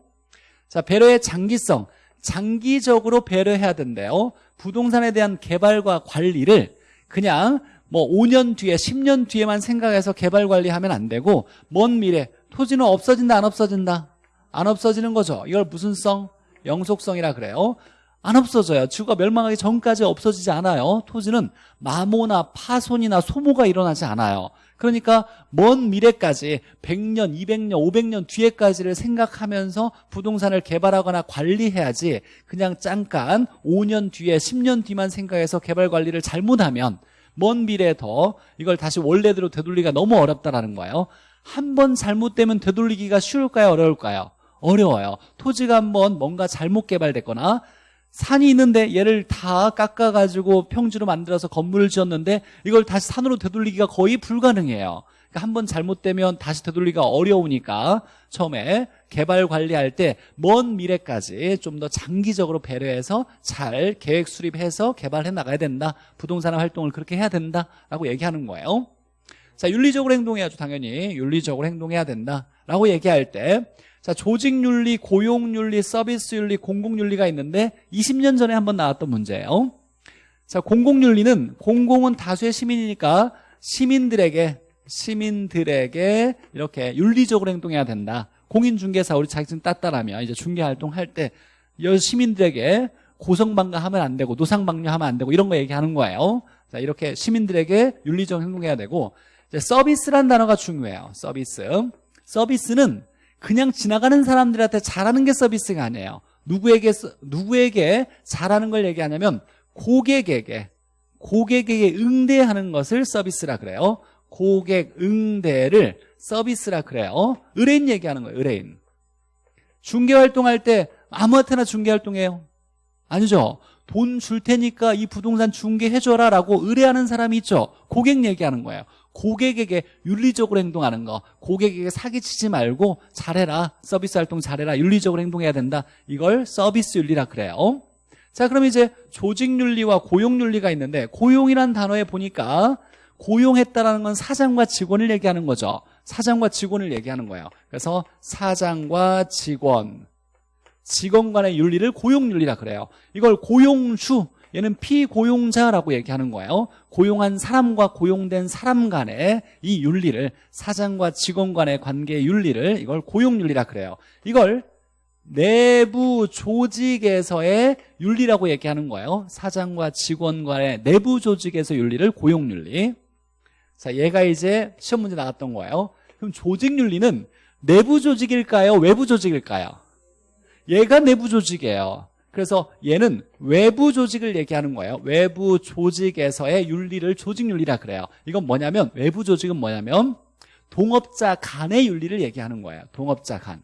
자 배려의 장기성. 장기적으로 배려해야 된대요 부동산에 대한 개발과 관리를 그냥 뭐 5년 뒤에 10년 뒤에만 생각해서 개발 관리하면 안 되고 먼 미래 토지는 없어진다 안 없어진다 안 없어지는 거죠 이걸 무슨 성? 영속성이라 그래요 안 없어져요. 지구가 멸망하기 전까지 없어지지 않아요. 토지는 마모나 파손이나 소모가 일어나지 않아요. 그러니까 먼 미래까지 100년, 200년, 500년 뒤에까지를 생각하면서 부동산을 개발하거나 관리해야지 그냥 잠깐 5년 뒤에 10년 뒤만 생각해서 개발 관리를 잘못하면 먼 미래에 더 이걸 다시 원래대로 되돌리기가 너무 어렵다라는 거예요. 한 번 잘못되면 되돌리기가 쉬울까요? 어려울까요? 어려워요. 토지가 한번 뭔가 잘못 개발됐거나 산이 있는데 얘를 다 깎아가지고 평지로 만들어서 건물을 지었는데 이걸 다시 산으로 되돌리기가 거의 불가능해요. 그러니까 한 번 잘못되면 다시 되돌리기가 어려우니까 처음에 개발 관리할 때 먼 미래까지 좀 더 장기적으로 배려해서 잘 계획 수립해서 개발해 나가야 된다. 부동산 활동을 그렇게 해야 된다라고 얘기하는 거예요. 자, 윤리적으로 행동해야죠. 당연히 윤리적으로 행동해야 된다라고 얘기할 때 자, 조직윤리, 고용윤리, 서비스윤리, 공공윤리가 있는데 20년 전에 한번 나왔던 문제예요. 자, 공공윤리는 공공은 다수의 시민이니까 시민들에게 시민들에게 이렇게 윤리적으로 행동해야 된다. 공인중개사 우리 자격증 땄다라면 이제 중개활동 할 때 시민들에게 고성방가하면 안 되고 노상방뇨하면 안 되고 이런 거 얘기하는 거예요. 자, 이렇게 시민들에게 윤리적 행동해야 되고 서비스란 단어가 중요해요. 서비스. 서비스는 그냥 지나가는 사람들한테 잘하는 게 서비스가 아니에요. 누구에게 누구에게 잘하는 걸 얘기하냐면 고객에게 고객에게 응대하는 것을 서비스라 그래요. 고객 응대를 서비스라 그래요. 의뢰인 얘기하는 거예요. 의뢰인. 중개 활동할 때 아무한테나 중개 활동해요. 아니죠. 돈 줄 테니까 이 부동산 중개해줘라 라고 의뢰하는 사람이 있죠. 고객 얘기하는 거예요. 고객에게 윤리적으로 행동하는 거 고객에게 사기치지 말고 잘해라 서비스 활동 잘해라 윤리적으로 행동해야 된다. 이걸 서비스 윤리라 그래요. 자 그럼 이제 조직윤리와 고용윤리가 있는데 고용이란 단어에 보니까 고용했다라는 건 사장과 직원을 얘기하는 거죠. 사장과 직원을 얘기하는 거예요. 그래서 사장과 직원 직원 간의 윤리를 고용윤리라 그래요. 이걸 고용주 얘는 피고용자라고 얘기하는 거예요. 고용한 사람과 고용된 사람 간의 이 윤리를 사장과 직원 간의 관계의 윤리를 이걸 고용윤리라 그래요. 이걸 내부 조직에서의 윤리라고 얘기하는 거예요. 사장과 직원 간의 내부 조직에서 윤리를 고용윤리. 자, 얘가 이제 시험 문제 나갔던 거예요. 그럼 조직윤리는 내부 조직일까요? 외부 조직일까요? 얘가 내부 조직이에요. 그래서 얘는 외부 조직을 얘기하는 거예요. 외부 조직에서의 윤리를 조직윤리라 그래요. 이건 뭐냐면 외부 조직은 뭐냐면 동업자 간의 윤리를 얘기하는 거예요. 동업자 간.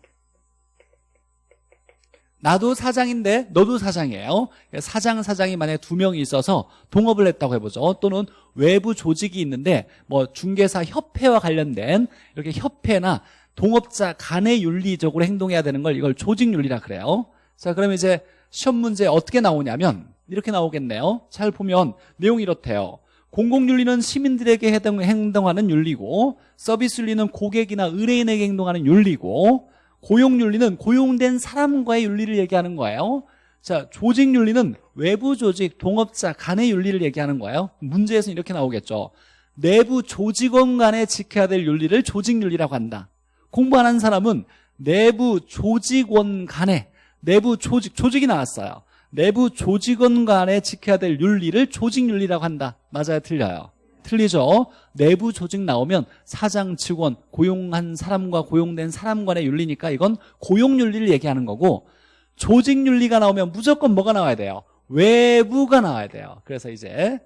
나도 사장인데 너도 사장이에요. 사장 사장이 만약에 두 명이 있어서 동업을 했다고 해보죠. 또는 외부 조직이 있는데 뭐 중개사 협회와 관련된 이렇게 협회나 동업자 간의 윤리적으로 행동해야 되는 걸 이걸 조직윤리라 그래요. 자, 그럼 이제 시험 문제 어떻게 나오냐면 이렇게 나오겠네요. 잘 보면 내용이 이렇대요. 공공윤리는 시민들에게 행동하는 윤리고 서비스 윤리는 고객이나 의뢰인에게 행동하는 윤리고 고용윤리는 고용된 사람과의 윤리를 얘기하는 거예요. 자, 조직윤리는 외부 조직, 동업자 간의 윤리를 얘기하는 거예요. 문제에서 이렇게 나오겠죠. 내부 조직원 간에 지켜야 될 윤리를 조직윤리라고 한다. 공부 안 한 사람은 내부 조직원 간에 내부 조직, 조직이 나왔어요. 내부 조직원 간에 지켜야 될 윤리를 조직윤리라고 한다. 맞아요? 틀려요? 틀리죠? 내부 조직 나오면 사장, 직원, 고용한 사람과 고용된 사람 간의 윤리니까 이건 고용윤리를 얘기하는 거고 조직윤리가 나오면 무조건 뭐가 나와야 돼요? 외부가 나와야 돼요. 그래서 이제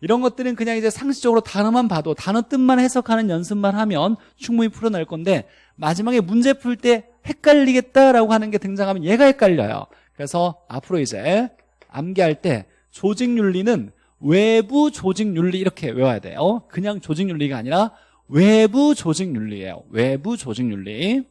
이런 것들은 그냥 이제 상식적으로 단어만 봐도 단어 뜻만 해석하는 연습만 하면 충분히 풀어낼 건데 마지막에 문제 풀 때 헷갈리겠다라고 하는 게 등장하면 얘가 헷갈려요. 그래서 앞으로 이제 암기할 때 조직윤리는 외부 조직윤리 이렇게 외워야 돼요. 그냥 조직윤리가 아니라 외부 조직윤리예요. 외부 조직윤리.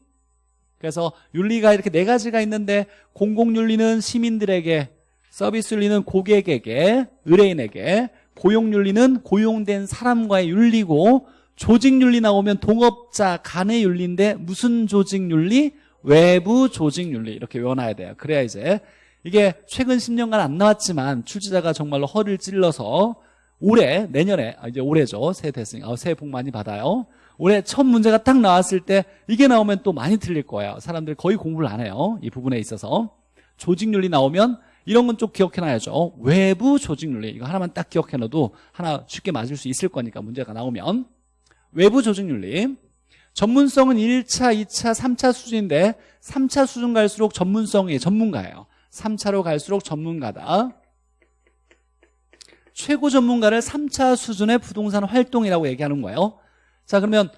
그래서 윤리가 이렇게 네 가지가 있는데 공공윤리는 시민들에게 서비스윤리는 고객에게 의뢰인에게 고용윤리는 고용된 사람과의 윤리고 조직윤리 나오면 동업자 간의 윤리인데 무슨 조직윤리? 외부 조직 윤리 이렇게 외워놔야 돼요. 그래야 이제 이게 최근 10년간 안 나왔지만 출제자가 정말로 허를 찔러서 올해 내년에 아, 이제 올해죠. 새해 됐으니까 아, 새해 복 많이 받아요. 올해 첫 문제가 딱 나왔을 때 이게 나오면 또 많이 틀릴 거예요. 사람들이 거의 공부를 안 해요. 이 부분에 있어서. 조직윤리 나오면 이런 건 좀 기억해놔야죠. 외부 조직 윤리. 이거 하나만 딱 기억해놔도 하나 쉽게 맞을 수 있을 거니까 문제가 나오면. 외부 조직 윤리 전문성은 1차, 2차, 3차 수준인데 3차 수준 갈수록 전문성이 전문가예요. 3차로 갈수록 전문가다. 최고 전문가를 3차 수준의 부동산 활동이라고 얘기하는 거예요. 자, 그러면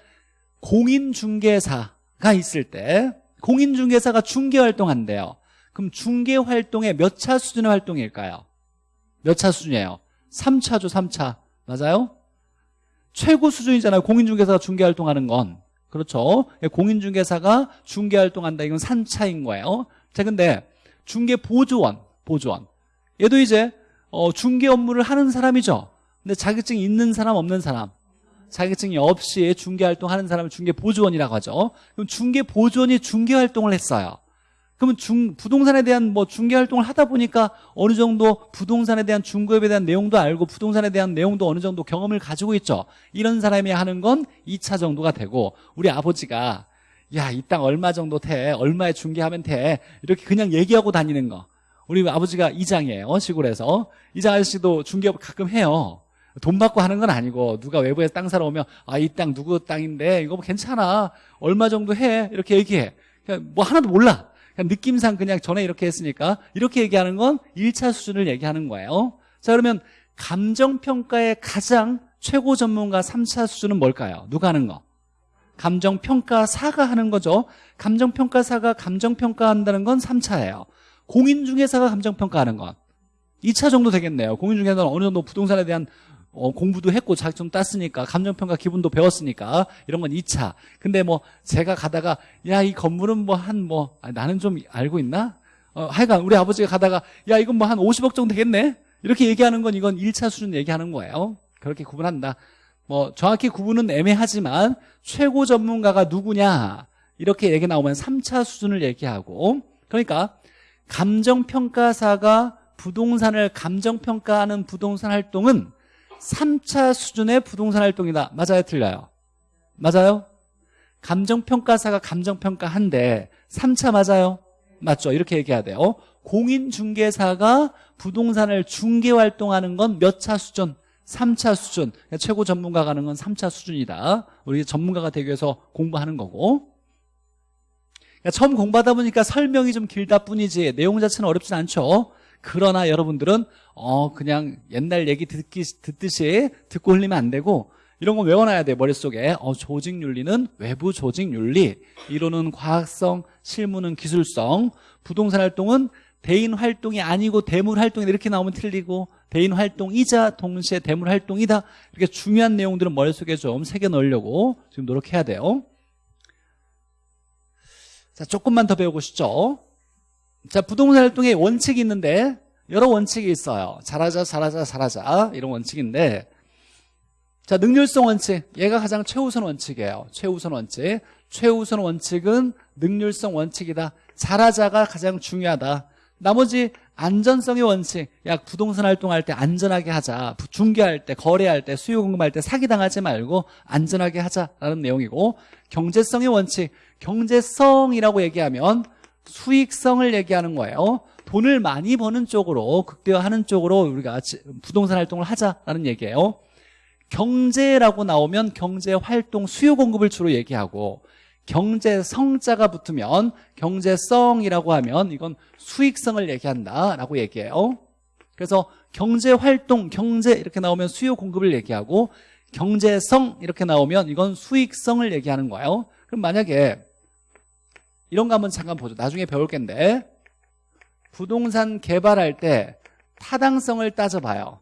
공인중개사가 있을 때 공인중개사가 중개활동한대요. 그럼 중개활동의 몇 차 수준의 활동일까요? 몇 차 수준이에요? 3차죠, 3차. 맞아요? 최고 수준이잖아요. 공인중개사가 중개활동하는 건. 그렇죠. 공인중개사가 중개활동한다. 이건 3차인 거예요. 자, 근데 중개보조원, 보조원. 얘도 이제 어, 중개 업무를 하는 사람이죠. 근데 자격증이 있는 사람, 없는 사람. 자격증이 없이 중개활동 하는 사람을 중개보조원이라고 하죠. 그럼 중개보조원이 중개활동을 했어요. 그러면 중, 부동산에 대한 뭐 중개 활동을 하다 보니까 어느 정도 부동산에 대한 중개업에 대한 내용도 알고 부동산에 대한 내용도 어느 정도 경험을 가지고 있죠. 이런 사람이 하는 건 2차 정도가 되고 우리 아버지가 야, 이 땅 얼마 정도 돼? 얼마에 중개하면 돼? 이렇게 그냥 얘기하고 다니는 거. 우리 아버지가 이장이에요. 시골에서. 이장 아저씨도 중개업 가끔 해요. 돈 받고 하는 건 아니고 누가 외부에서 땅 사러 오면 아 이 땅 누구 땅인데 이거 뭐 괜찮아 얼마 정도 해 이렇게 얘기해 그냥 뭐 하나도 몰라 그냥 느낌상 그냥 전에 이렇게 했으니까 이렇게 얘기하는 건 1차 수준을 얘기하는 거예요. 자 그러면 감정평가의 가장 최고 전문가 3차 수준은 뭘까요? 누가 하는 거? 감정평가사가 하는 거죠. 감정평가사가 감정평가한다는 건 3차예요. 공인중개사가 감정평가하는 건 2차 정도 되겠네요. 공인중개사는 어느 정도 부동산에 대한 어, 공부도 했고 자격증 땄으니까 감정평가 기분도 배웠으니까 이런 건 2차. 근데 뭐 제가 가다가 야 이 건물은 뭐 한뭐 뭐, 아, 나는 좀 알고 있나? 어, 하여간 우리 아버지가 가다가 야 이건 뭐 한 50억 정도 되겠네? 이렇게 얘기하는 건 이건 1차 수준 얘기하는 거예요. 그렇게 구분한다. 뭐 정확히 구분은 애매하지만 최고 전문가가 누구냐? 이렇게 얘기 나오면 3차 수준을 얘기하고 그러니까 감정평가사가 부동산을 감정평가하는 부동산 활동은 3차 수준의 부동산 활동이다. 맞아요? 틀려요? 맞아요? 감정평가사가 감정평가한데 3차 맞아요? 맞죠? 이렇게 얘기해야 돼요. 공인중개사가 부동산을 중개활동하는 건 몇 차 수준? 3차 수준. 최고 전문가가 하는 건 3차 수준이다. 우리 전문가가 되기 위해서 공부하는 거고. 그러니까 처음 공부하다 보니까 설명이 좀 길다 뿐이지 내용 자체는 어렵진 않죠. 그러나 여러분들은 어 그냥 옛날 얘기 듣기, 듣듯이 듣고 흘리면 안 되고 이런 거 외워놔야 돼 머릿속에. 어, 조직 윤리는 외부 조직 윤리. 이론은 과학성 실무는 기술성. 부동산 활동은 대인 활동이 아니고 대물 활동이 이렇게 나오면 틀리고 대인 활동이자 동시에 대물 활동이다. 이렇게 중요한 내용들은 머릿속에 좀 새겨 넣으려고 지금 노력해야 돼요. 자 조금만 더 배우고 싶죠 자 부동산 활동의 원칙이 있는데 여러 원칙이 있어요. 잘하자 잘하자 잘하자. 이런 원칙인데. 자 능률성 원칙. 얘가 가장 최우선 원칙이에요. 최우선 원칙. 최우선 원칙은 능률성 원칙이다. 잘하자가 가장 중요하다. 나머지 안전성의 원칙. 야 부동산 활동할 때 안전하게 하자. 중개할 때 거래할 때 수요 공급할 때 사기당하지 말고 안전하게 하자라는 내용이고 경제성의 원칙. 경제성이라고 얘기하면 수익성을 얘기하는 거예요. 돈을 많이 버는 쪽으로 극대화하는 쪽으로 우리가 부동산 활동을 하자라는 얘기예요. 경제라고 나오면 경제활동 수요 공급을 주로 얘기하고 경제성자가 붙으면 경제성이라고 하면 이건 수익성을 얘기한다라고 얘기해요. 그래서 경제활동, 경제 이렇게 나오면 수요 공급을 얘기하고 경제성 이렇게 나오면 이건 수익성을 얘기하는 거예요. 그럼 만약에 이런 거 한번 잠깐 보죠. 나중에 배울 겐데. 부동산 개발할 때 타당성을 따져봐요.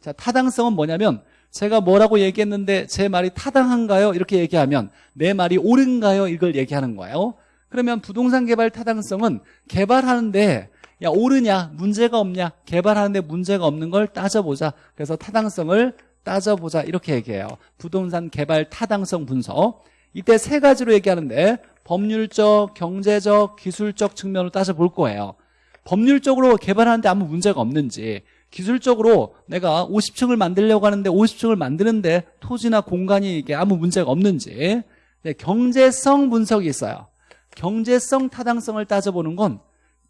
자 타당성은 뭐냐면 제가 뭐라고 얘기했는데 제 말이 타당한가요? 이렇게 얘기하면 내 말이 옳은가요? 이걸 얘기하는 거예요. 그러면 부동산 개발 타당성은 개발하는데 야 옳으냐? 문제가 없냐? 개발하는데 문제가 없는 걸 따져보자. 그래서 타당성을 따져보자. 이렇게 얘기해요. 부동산 개발 타당성 분석. 이때 세 가지로 얘기하는데 법률적, 경제적, 기술적 측면으로 따져볼 거예요 법률적으로 개발하는데 아무 문제가 없는지 기술적으로 내가 50층을 만들려고 하는데 50층을 만드는데 토지나 공간이 이게 아무 문제가 없는지 네, 경제성 분석이 있어요 경제성 타당성을 따져보는 건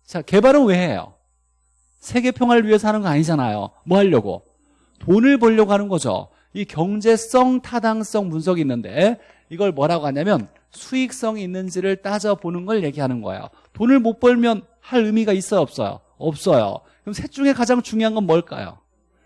자, 개발은 왜 해요? 세계 평화를 위해서 하는 거 아니잖아요. 뭐 하려고? 돈을 벌려고 하는 거죠. 이 경제성, 타당성 분석이 있는데 이걸 뭐라고 하냐면 수익성이 있는지를 따져보는 걸 얘기하는 거예요. 돈을 못 벌면 할 의미가 있어요, 없어요? 없어요. 그럼 셋 중에 가장 중요한 건 뭘까요?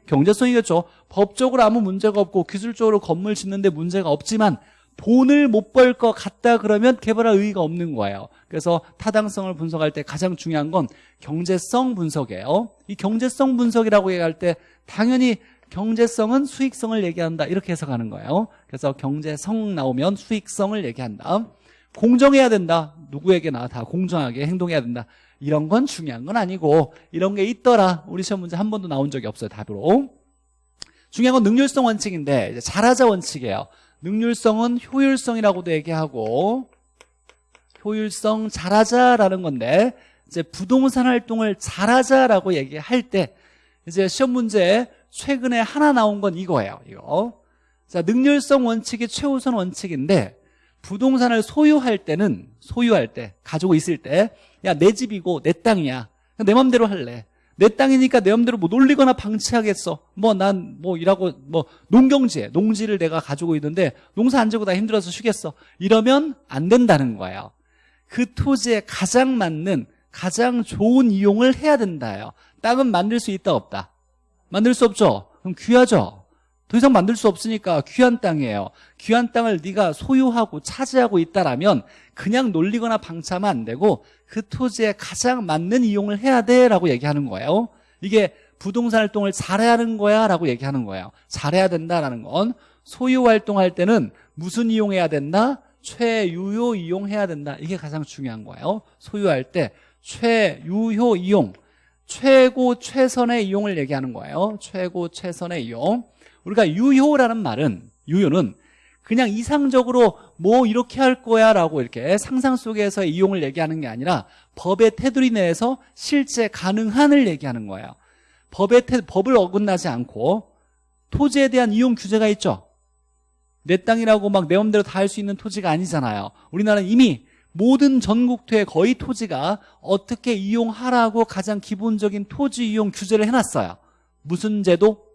경제성이겠죠. 법적으로 아무 문제가 없고 기술적으로 건물 짓는데 문제가 없지만 돈을 못 벌 것 같다 그러면 개발할 의의가 없는 거예요. 그래서 타당성을 분석할 때 가장 중요한 건 경제성 분석이에요. 이 경제성 분석이라고 얘기할 때 당연히 경제성은 수익성을 얘기한다 이렇게 해석하는 거예요. 그래서 경제성 나오면 수익성을 얘기한다. 공정해야 된다. 누구에게나 다 공정하게 행동해야 된다. 이런 건 중요한 건 아니고 이런 게 있더라. 우리 시험 문제 한 번도 나온 적이 없어요. 답으로. 중요한 건 능률성 원칙인데 잘하자 원칙이에요. 능률성은 효율성이라고도 얘기하고 효율성 잘하자라는 건데 이제 부동산 활동을 잘하자라고 얘기할 때 이제 시험 문제 최근에 하나 나온 건 이거예요. 이거. 자, 능률성 원칙이 최우선 원칙인데 부동산을 소유할 때는 소유할 때 가지고 있을 때 야 내 집이고 내 땅이야. 내 맘대로 할래. 내 땅이니까 내 맘대로 뭐 놀리거나 방치하겠어. 뭐 난뭐 일하고 뭐 농경지에 농지를 내가 가지고 있는데 농사 안 지고 다 힘들어서 쉬겠어. 이러면 안 된다는 거예요. 그 토지에 가장 맞는 가장 좋은 이용을 해야 된다요. 땅은 만들 수 있다 없다. 만들 수 없죠. 그럼 귀하죠. 더 이상 만들 수 없으니까 귀한 땅이에요. 귀한 땅을 네가 소유하고 차지하고 있다라면 그냥 놀리거나 방치하면 안 되고 그 토지에 가장 맞는 이용을 해야 돼 라고 얘기하는 거예요. 이게 부동산 활동을 잘해야 하는 거야 라고 얘기하는 거예요. 잘해야 된다라는 건 소유 활동할 때는 무슨 이용해야 된다? 최유효 이용해야 된다. 이게 가장 중요한 거예요. 소유할 때 최유효 이용 최고 최선의 이용을 얘기하는 거예요. 최고 최선의 이용. 우리가 유효라는 말은 유효는 그냥 이상적으로 뭐 이렇게 할 거야 라고 이렇게 상상 속에서 이용을 얘기하는 게 아니라 법의 테두리 내에서 실제 가능한을 얘기하는 거예요. 법의 테, 법을 어긋나지 않고 토지에 대한 이용 규제가 있죠. 내 땅이라고 막 내 맘대로 다 할 수 있는 토지가 아니잖아요. 우리나라는 이미 모든 전국토의 거의 토지가 어떻게 이용하라고 가장 기본적인 토지 이용 규제를 해놨어요 무슨 제도?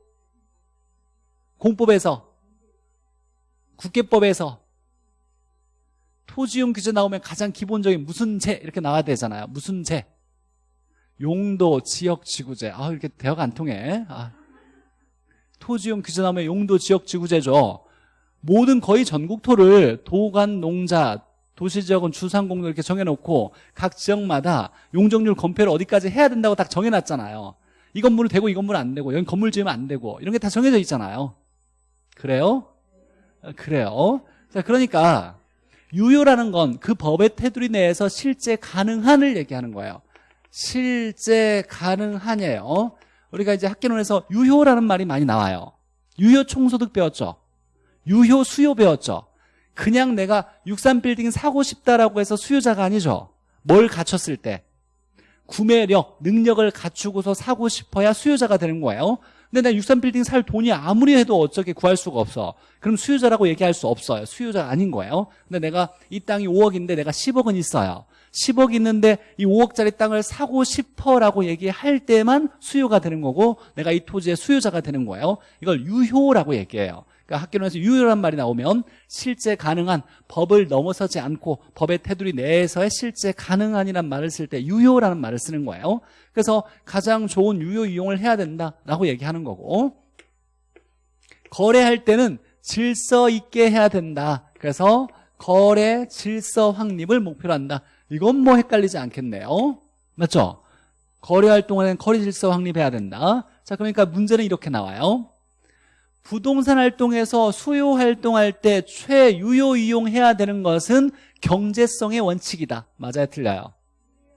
공법에서 국계법에서 토지용 규제 나오면 가장 기본적인 무슨 제 이렇게 나와야 되잖아요. 무슨 제 용도, 지역, 지구제. 아 이렇게 대화가 안 통해. 아. 토지용 규제 나오면 용도, 지역, 지구제죠. 모든 거의 전국토를 도간, 농자, 도시지역은 주상공로 이렇게 정해놓고 각 지역마다 용적률 검표를 어디까지 해야 된다고 딱 정해놨잖아요. 이 건물은 되고 이 건물은 안 되고 여기 건물 지으면 안 되고 이런 게 다 정해져 있잖아요. 그래요? 그래요. 자, 그러니까 유효라는 건 그 법의 테두리 내에서 실제 가능한을 얘기하는 거예요. 실제 가능한이에요. 우리가 이제 학계론에서 유효라는 말이 많이 나와요. 유효 총소득 배웠죠. 유효 수요 배웠죠. 그냥 내가 63빌딩 사고 싶다라고 해서 수요자가 아니죠. 뭘 갖췄을 때 구매력, 능력을 갖추고서 사고 싶어야 수요자가 되는 거예요. 근데 내가 63빌딩 살 돈이 아무리 해도 어떻게 구할 수가 없어. 그럼 수요자라고 얘기할 수 없어요. 수요자가 아닌 거예요. 근데 내가 이 땅이 5억인데 내가 10억은 있어요. 10억 있는데 이 5억짜리 땅을 사고 싶어라고 얘기할 때만 수요가 되는 거고 내가 이 토지의 수요자가 되는 거예요. 이걸 유효라고 얘기해요. 그러니까 학교론에서 유효란 말이 나오면 실제 가능한 법을 넘어서지 않고 법의 테두리 내에서의 실제 가능한이란 말을 쓸 때 유효라는 말을 쓰는 거예요. 그래서 가장 좋은 유효 이용을 해야 된다라고 얘기하는 거고 거래할 때는 질서 있게 해야 된다. 그래서 거래 질서 확립을 목표로 한다. 이건 뭐 헷갈리지 않겠네요. 맞죠? 거래 활동에는 거래 질서 확립해야 된다. 자, 그러니까 문제는 이렇게 나와요. 부동산 활동에서 수요 활동할 때 최유효 이용해야 되는 것은 경제성의 원칙이다. 맞아요? 틀려요?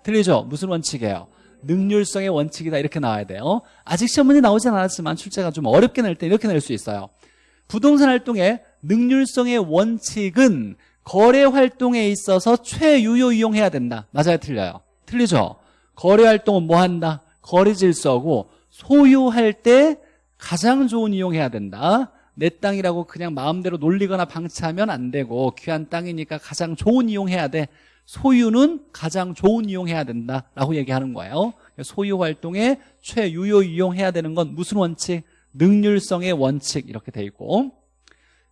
틀리죠? 무슨 원칙이에요? 능률성의 원칙이다. 이렇게 나와야 돼요. 아직 시험 문제 나오진 않았지만 출제가 좀 어렵게 낼 때 이렇게 낼 수 있어요. 부동산 활동의 능률성의 원칙은 거래 활동에 있어서 최유효 이용해야 된다. 맞아요? 틀려요? 틀리죠? 거래 활동은 뭐 한다? 거래 질서고 소유할 때 가장 좋은 이용해야 된다. 내 땅이라고 그냥 마음대로 놀리거나 방치하면 안 되고 귀한 땅이니까 가장 좋은 이용해야 돼. 소유는 가장 좋은 이용해야 된다라고 얘기하는 거예요. 소유 활동에 최유효 이용해야 되는 건 무슨 원칙? 능률성의 원칙 이렇게 돼 있고.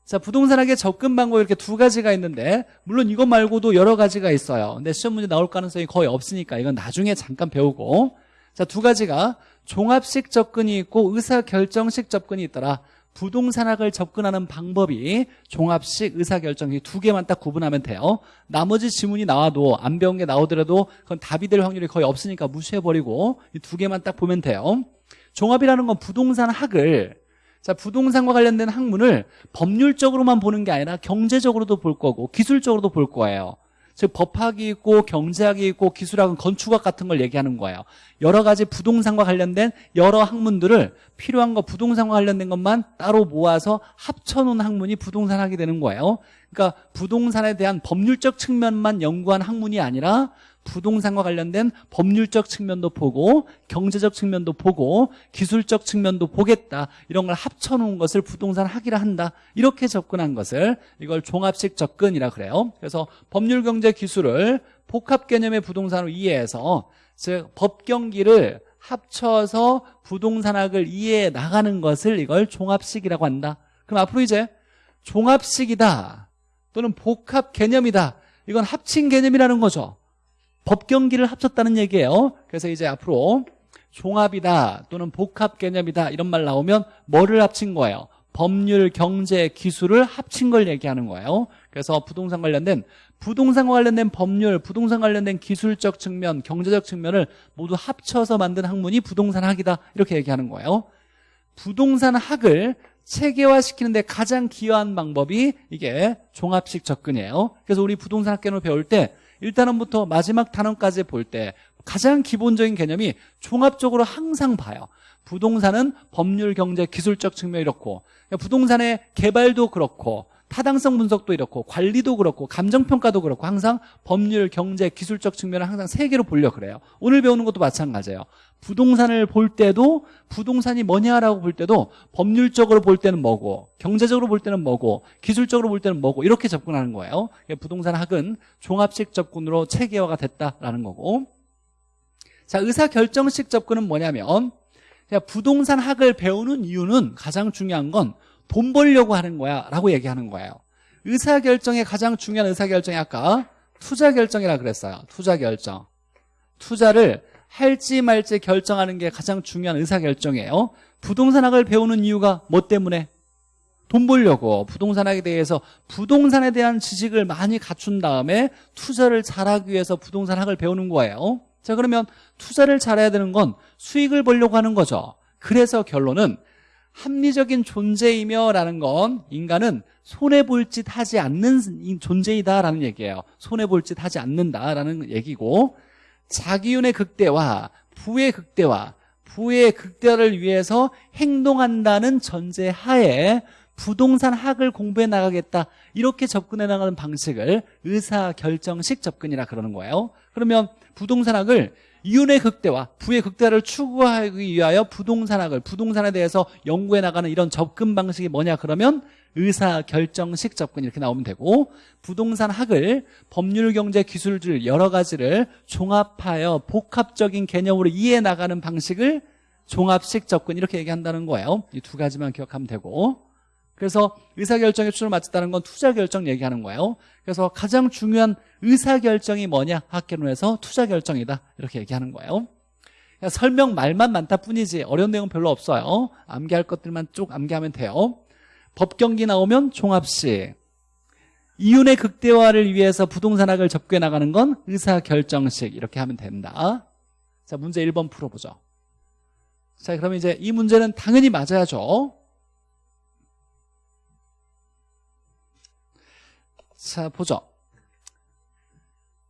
자 부동산학의 접근 방법이 이렇게 두 가지가 있는데 물론 이것 말고도 여러 가지가 있어요. 근데 시험 문제 나올 가능성이 거의 없으니까 이건 나중에 잠깐 배우고. 자 두 가지가 종합식 접근이 있고 의사결정식 접근이 있더라. 부동산학을 접근하는 방법이 종합식 의사결정이 두 개만 딱 구분하면 돼요. 나머지 지문이 나와도 안 배운 게 나오더라도 그건 답이 될 확률이 거의 없으니까 무시해버리고 이 두 개만 딱 보면 돼요. 종합이라는 건 부동산 학을 자 부동산과 관련된 학문을 법률적으로만 보는 게 아니라 경제적으로도 볼 거고 기술적으로도 볼 거예요 즉 법학이 있고 경제학이 있고 기술학은 건축학 같은 걸 얘기하는 거예요. 여러 가지 부동산과 관련된 여러 학문들을 필요한 거 부동산과 관련된 것만 따로 모아서 합쳐놓은 학문이 부동산학이 되는 거예요. 그러니까 부동산에 대한 법률적 측면만 연구한 학문이 아니라 부동산과 관련된 법률적 측면도 보고 경제적 측면도 보고 기술적 측면도 보겠다. 이런 걸 합쳐놓은 것을 부동산 학이라 한다. 이렇게 접근한 것을 이걸 종합식 접근이라 그래요. 그래서 법률 경제 기술을 복합 개념의 부동산으로 이해해서 즉 법경기를 합쳐서 부동산학을 이해해 나가는 것을 이걸 종합식이라고 한다. 그럼 앞으로 이제 종합식이다 또는 복합 개념이다. 이건 합친 개념이라는 거죠 법경기를 합쳤다는 얘기예요. 그래서 이제 앞으로 종합이다 또는 복합 개념이다 이런 말 나오면 뭐를 합친 거예요? 법률, 경제, 기술을 합친 걸 얘기하는 거예요. 그래서 부동산 관련된 부동산과 관련된 법률, 부동산 관련된 기술적 측면, 경제적 측면을 모두 합쳐서 만든 학문이 부동산학이다. 이렇게 얘기하는 거예요. 부동산학을 체계화시키는 데 가장 기여한 방법이 이게 종합식 접근이에요. 그래서 우리 부동산학개론을 배울 때 1단원부터 마지막 단원까지 볼 때 가장 기본적인 개념이 종합적으로 항상 봐요. 부동산은 법률, 경제, 기술적 측면이 이렇고 부동산의 개발도 그렇고 타당성 분석도 이렇고 관리도 그렇고 감정평가도 그렇고 항상 법률, 경제, 기술적 측면을 항상 세 개로 보려 그래요. 오늘 배우는 것도 마찬가지예요. 부동산을 볼 때도 부동산이 뭐냐라고 볼 때도 법률적으로 볼 때는 뭐고 경제적으로 볼 때는 뭐고 기술적으로 볼 때는 뭐고 이렇게 접근하는 거예요. 부동산 학은 종합식 접근으로 체계화가 됐다라는 거고. 자 의사결정식 접근은 뭐냐면 부동산 학을 배우는 이유는 가장 중요한 건 돈 벌려고 하는 거야 라고 얘기하는 거예요. 의사결정의 가장 중요한 의사결정이 아까 투자결정이라 그랬어요. 투자결정. 투자를 할지 말지 결정하는 게 가장 중요한 의사결정이에요. 부동산학을 배우는 이유가 뭐 때문에? 돈 벌려고. 부동산학에 대해서 부동산에 대한 지식을 많이 갖춘 다음에 투자를 잘하기 위해서 부동산학을 배우는 거예요. 자 그러면 투자를 잘해야 되는 건 수익을 벌려고 하는 거죠. 그래서 결론은 합리적인 존재이며 라는 건 인간은 손해볼 짓 하지 않는 존재이다라는 얘기예요. 손해볼 짓 하지 않는다라는 얘기고 자기윤의 극대화, 부의 극대화, 부의 극대화를 위해서 행동한다는 전제 하에 부동산 학을 공부해 나가겠다 이렇게 접근해 나가는 방식을 의사결정식 접근이라 그러는 거예요. 그러면 부동산 학을 이윤의 극대화, 부의 극대화를 추구하기 위하여 부동산학을 부동산에 대해서 연구해 나가는 이런 접근 방식이 뭐냐 그러면 의사결정식 접근 이렇게 나오면 되고 부동산학을 법률, 경제, 기술들 여러 가지를 종합하여 복합적인 개념으로 이해해 나가는 방식을 종합식 접근 이렇게 얘기한다는 거예요. 이 두 가지만 기억하면 되고 그래서 의사결정에 초점을 맞췄다는 건 투자결정 얘기하는 거예요. 그래서 가장 중요한 의사결정이 뭐냐? 학계론에서 투자결정이다. 이렇게 얘기하는 거예요. 설명 말만 많다 뿐이지 어려운 내용은 별로 없어요. 암기할 것들만 쭉 암기하면 돼요. 법경기 나오면 종합식 이윤의 극대화를 위해서 부동산학을 접근해 나가는 건 의사결정식. 이렇게 하면 된다. 자 문제 1번 풀어보죠. 자 그러면 이제 이 문제는 당연히 맞아야죠 자 보죠.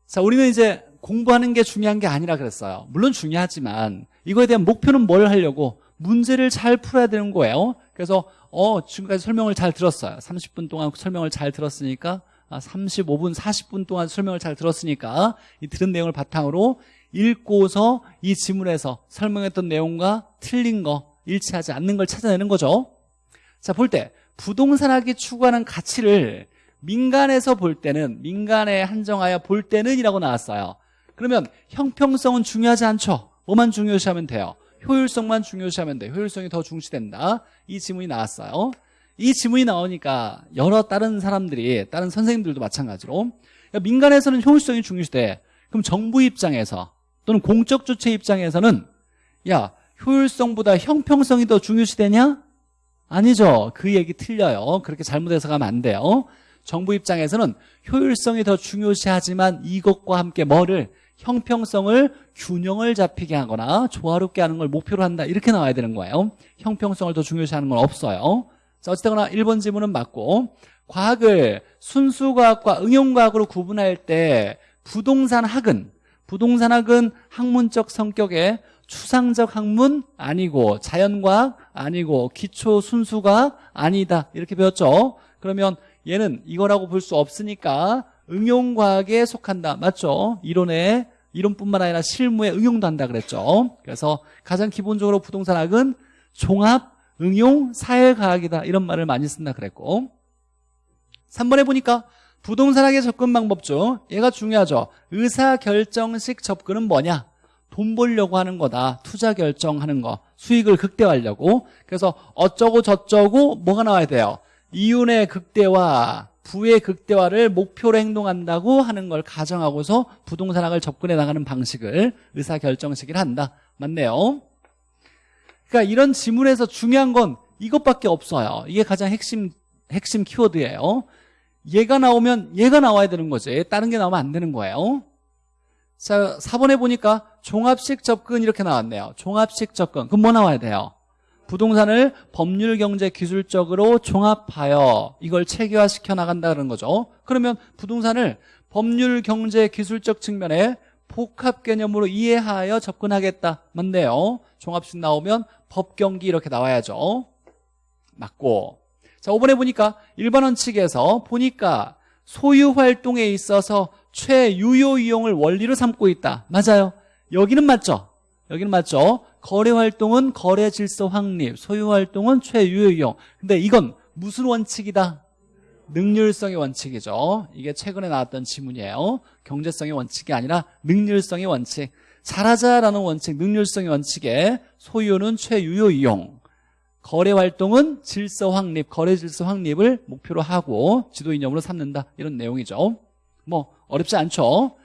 자 우리는 이제 공부하는 게 중요한 게 아니라 그랬어요. 물론 중요하지만 이거에 대한 목표는 뭘 하려고 문제를 잘 풀어야 되는 거예요. 그래서 어 지금까지 설명을 잘 들었어요. 30분 동안 설명을 잘 들었으니까 35분 아, 40분 동안 설명을 잘 들었으니까 이 들은 내용을 바탕으로 읽고서 이 지문에서 설명했던 내용과 틀린 거 일치하지 않는 걸 찾아내는 거죠. 자 볼 때 부동산학이 추구하는 가치를 민간에서 볼 때는 민간에 한정하여 볼 때는 이라고 나왔어요 그러면 형평성은 중요하지 않죠 뭐만 중요시하면 돼요 효율성만 중요시하면 돼요 효율성이 더 중시된다 이 지문이 나왔어요 이 지문이 나오니까 여러 다른 사람들이 다른 선생님들도 마찬가지로 민간에서는 효율성이 중요시돼 그럼 정부 입장에서 또는 공적 주체 입장에서는 야 효율성보다 형평성이 더 중요시되냐? 아니죠. 그 얘기 틀려요. 그렇게 잘못해서 가면 안 돼요. 정부 입장에서는 효율성이 더 중요시하지만 이것과 함께 뭐를? 형평성을 균형을 잡히게 하거나 조화롭게 하는 걸 목표로 한다. 이렇게 나와야 되는 거예요. 형평성을 더 중요시하는 건 없어요. 자 어쨌거나 1번 지문은 맞고 과학을 순수과학과 응용과학으로 구분할 때 부동산학은 부동산학은 학문적 성격의 추상적 학문 아니고 자연과학 아니고 기초 순수과학 아니다. 이렇게 배웠죠. 그러면 얘는 이거라고 볼 수 없으니까 응용과학에 속한다. 맞죠? 이론에 이론뿐만 아니라 실무에 응용도 한다 그랬죠. 그래서 가장 기본적으로 부동산학은 종합 응용 사회과학이다. 이런 말을 많이 쓴다 그랬고. 3번에 보니까 부동산학의 접근 방법 중 얘가 중요하죠. 의사결정식 접근은 뭐냐? 돈 벌려고 하는 거다. 투자 결정하는 거. 수익을 극대화하려고. 그래서 어쩌고 저쩌고 뭐가 나와야 돼요 이윤의 극대화 부의 극대화를 목표로 행동한다고 하는 걸 가정하고서 부동산학을 접근해 나가는 방식을 의사결정식이라 한다. 맞네요. 그러니까 이런 지문에서 중요한 건 이것밖에 없어요. 이게 가장 핵심 핵심 키워드예요. 얘가 나오면 얘가 나와야 되는 거지. 다른 게 나오면 안 되는 거예요. 자 4번에 보니까 종합식 접근 이렇게 나왔네요. 종합식 접근. 그럼 뭐 나와야 돼요 부동산을 법률 경제 기술적으로 종합하여 이걸 체계화시켜 나간다는 거죠. 그러면 부동산을 법률 경제 기술적 측면에 복합 개념으로 이해하여 접근하겠다. 맞네요. 종합식 나오면 법경기 이렇게 나와야죠. 맞고. 자 5번에 보니까 일반 원칙에서 보니까 소유 활동에 있어서 최유효 이용을 원리로 삼고 있다. 맞아요. 여기는 맞죠? 여기는 맞죠 거래 활동은 거래 질서 확립 소유 활동은 최유효 이용. 근데 이건 무슨 원칙이다? 능률성의 원칙이죠. 이게 최근에 나왔던 지문이에요. 경제성의 원칙이 아니라 능률성의 원칙. 잘하자라는 원칙 능률성의 원칙에 소유는 최유효 이용. 거래 활동은 질서 확립 거래 질서 확립을 목표로 하고 지도 이념으로 삼는다. 이런 내용이죠. 뭐 어렵지 않죠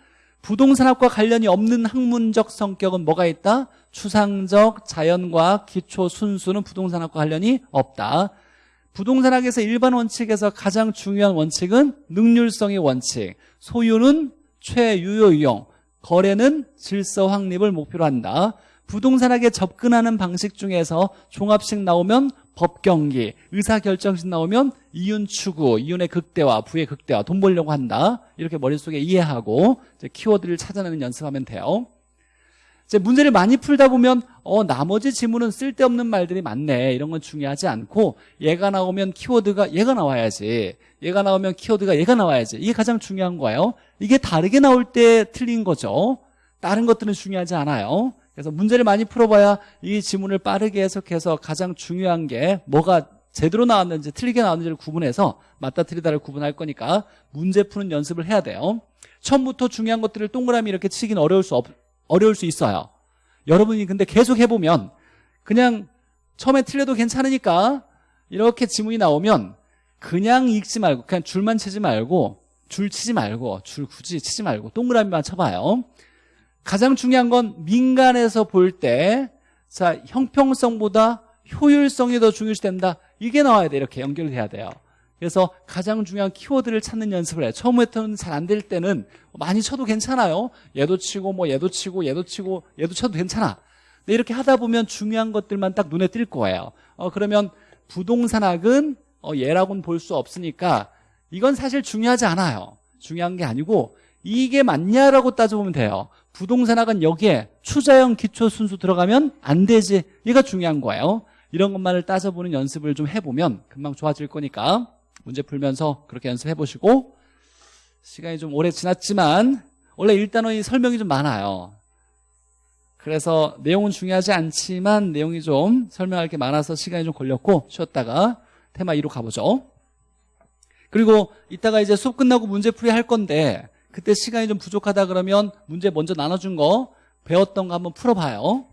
부동산학과 관련이 없는 학문적 성격은 뭐가 있다? 추상적, 자연과학, 기초, 순수는 부동산학과 관련이 없다. 부동산학에서 일반 원칙에서 가장 중요한 원칙은 능률성의 원칙. 소유는 최유효 이용 거래는 질서 확립을 목표로 한다. 부동산학에 접근하는 방식 중에서 종합식 나오면 법경기, 의사결정식 나오면 이윤 추구, 이윤의 극대화, 부의 극대화, 돈 벌려고 한다. 이렇게 머릿속에 이해하고 키워드를 찾아내는 연습하면 돼요. 이제 문제를 많이 풀다 보면 어 나머지 지문은 쓸데없는 말들이 많네. 이런 건 중요하지 않고 얘가 나오면 키워드가 얘가 나와야지. 얘가 나오면 키워드가 얘가 나와야지. 이게 가장 중요한 거예요. 이게 다르게 나올 때 틀린 거죠. 다른 것들은 중요하지 않아요 그래서 문제를 많이 풀어봐야 이 지문을 빠르게 해석해서 가장 중요한 게 뭐가 제대로 나왔는지 틀리게 나왔는지를 구분해서 맞다 틀리다를 구분할 거니까 문제 푸는 연습을 해야 돼요. 처음부터 중요한 것들을 동그라미 이렇게 치긴 어려울 수 없, 어려울 수 있어요. 여러분이 근데 계속 해보면 그냥 처음에 틀려도 괜찮으니까 이렇게 지문이 나오면 그냥 읽지 말고 그냥 줄만 치지 말고 줄 치지 말고 줄 굳이 치지 말고 동그라미만 쳐봐요 가장 중요한 건 민간에서 볼 때 자 형평성보다 효율성이 더 중요시 된다. 이게 나와야 돼. 이렇게 연결돼야 돼요. 그래서 가장 중요한 키워드를 찾는 연습을 해요. 처음부터는 잘 안 될 때는 많이 쳐도 괜찮아요. 얘도 치고 뭐 얘도 치고 얘도 치고 얘도 쳐도 괜찮아. 근데 이렇게 하다 보면 중요한 것들만 딱 눈에 띌 거예요. 어, 그러면 부동산학은 어, 얘라고는 볼 수 없으니까 이건 사실 중요하지 않아요. 중요한 게 아니고 이게 맞냐라고 따져보면 돼요 부동산학은 여기에 추자형 기초 순수 들어가면 안 되지. 이가 중요한 거예요. 이런 것만을 따져보는 연습을 좀 해보면 금방 좋아질 거니까 문제 풀면서 그렇게 연습해 보시고. 시간이 좀 오래 지났지만 원래 1단원이 설명이 좀 많아요. 그래서 내용은 중요하지 않지만 내용이 좀 설명할 게 많아서 시간이 좀 걸렸고 쉬었다가 테마 2로 가보죠. 그리고 이따가 이제 수업 끝나고 문제풀이 할 건데 그때 시간이 좀 부족하다 그러면 문제 먼저 나눠준 거 배웠던 거 한번 풀어봐요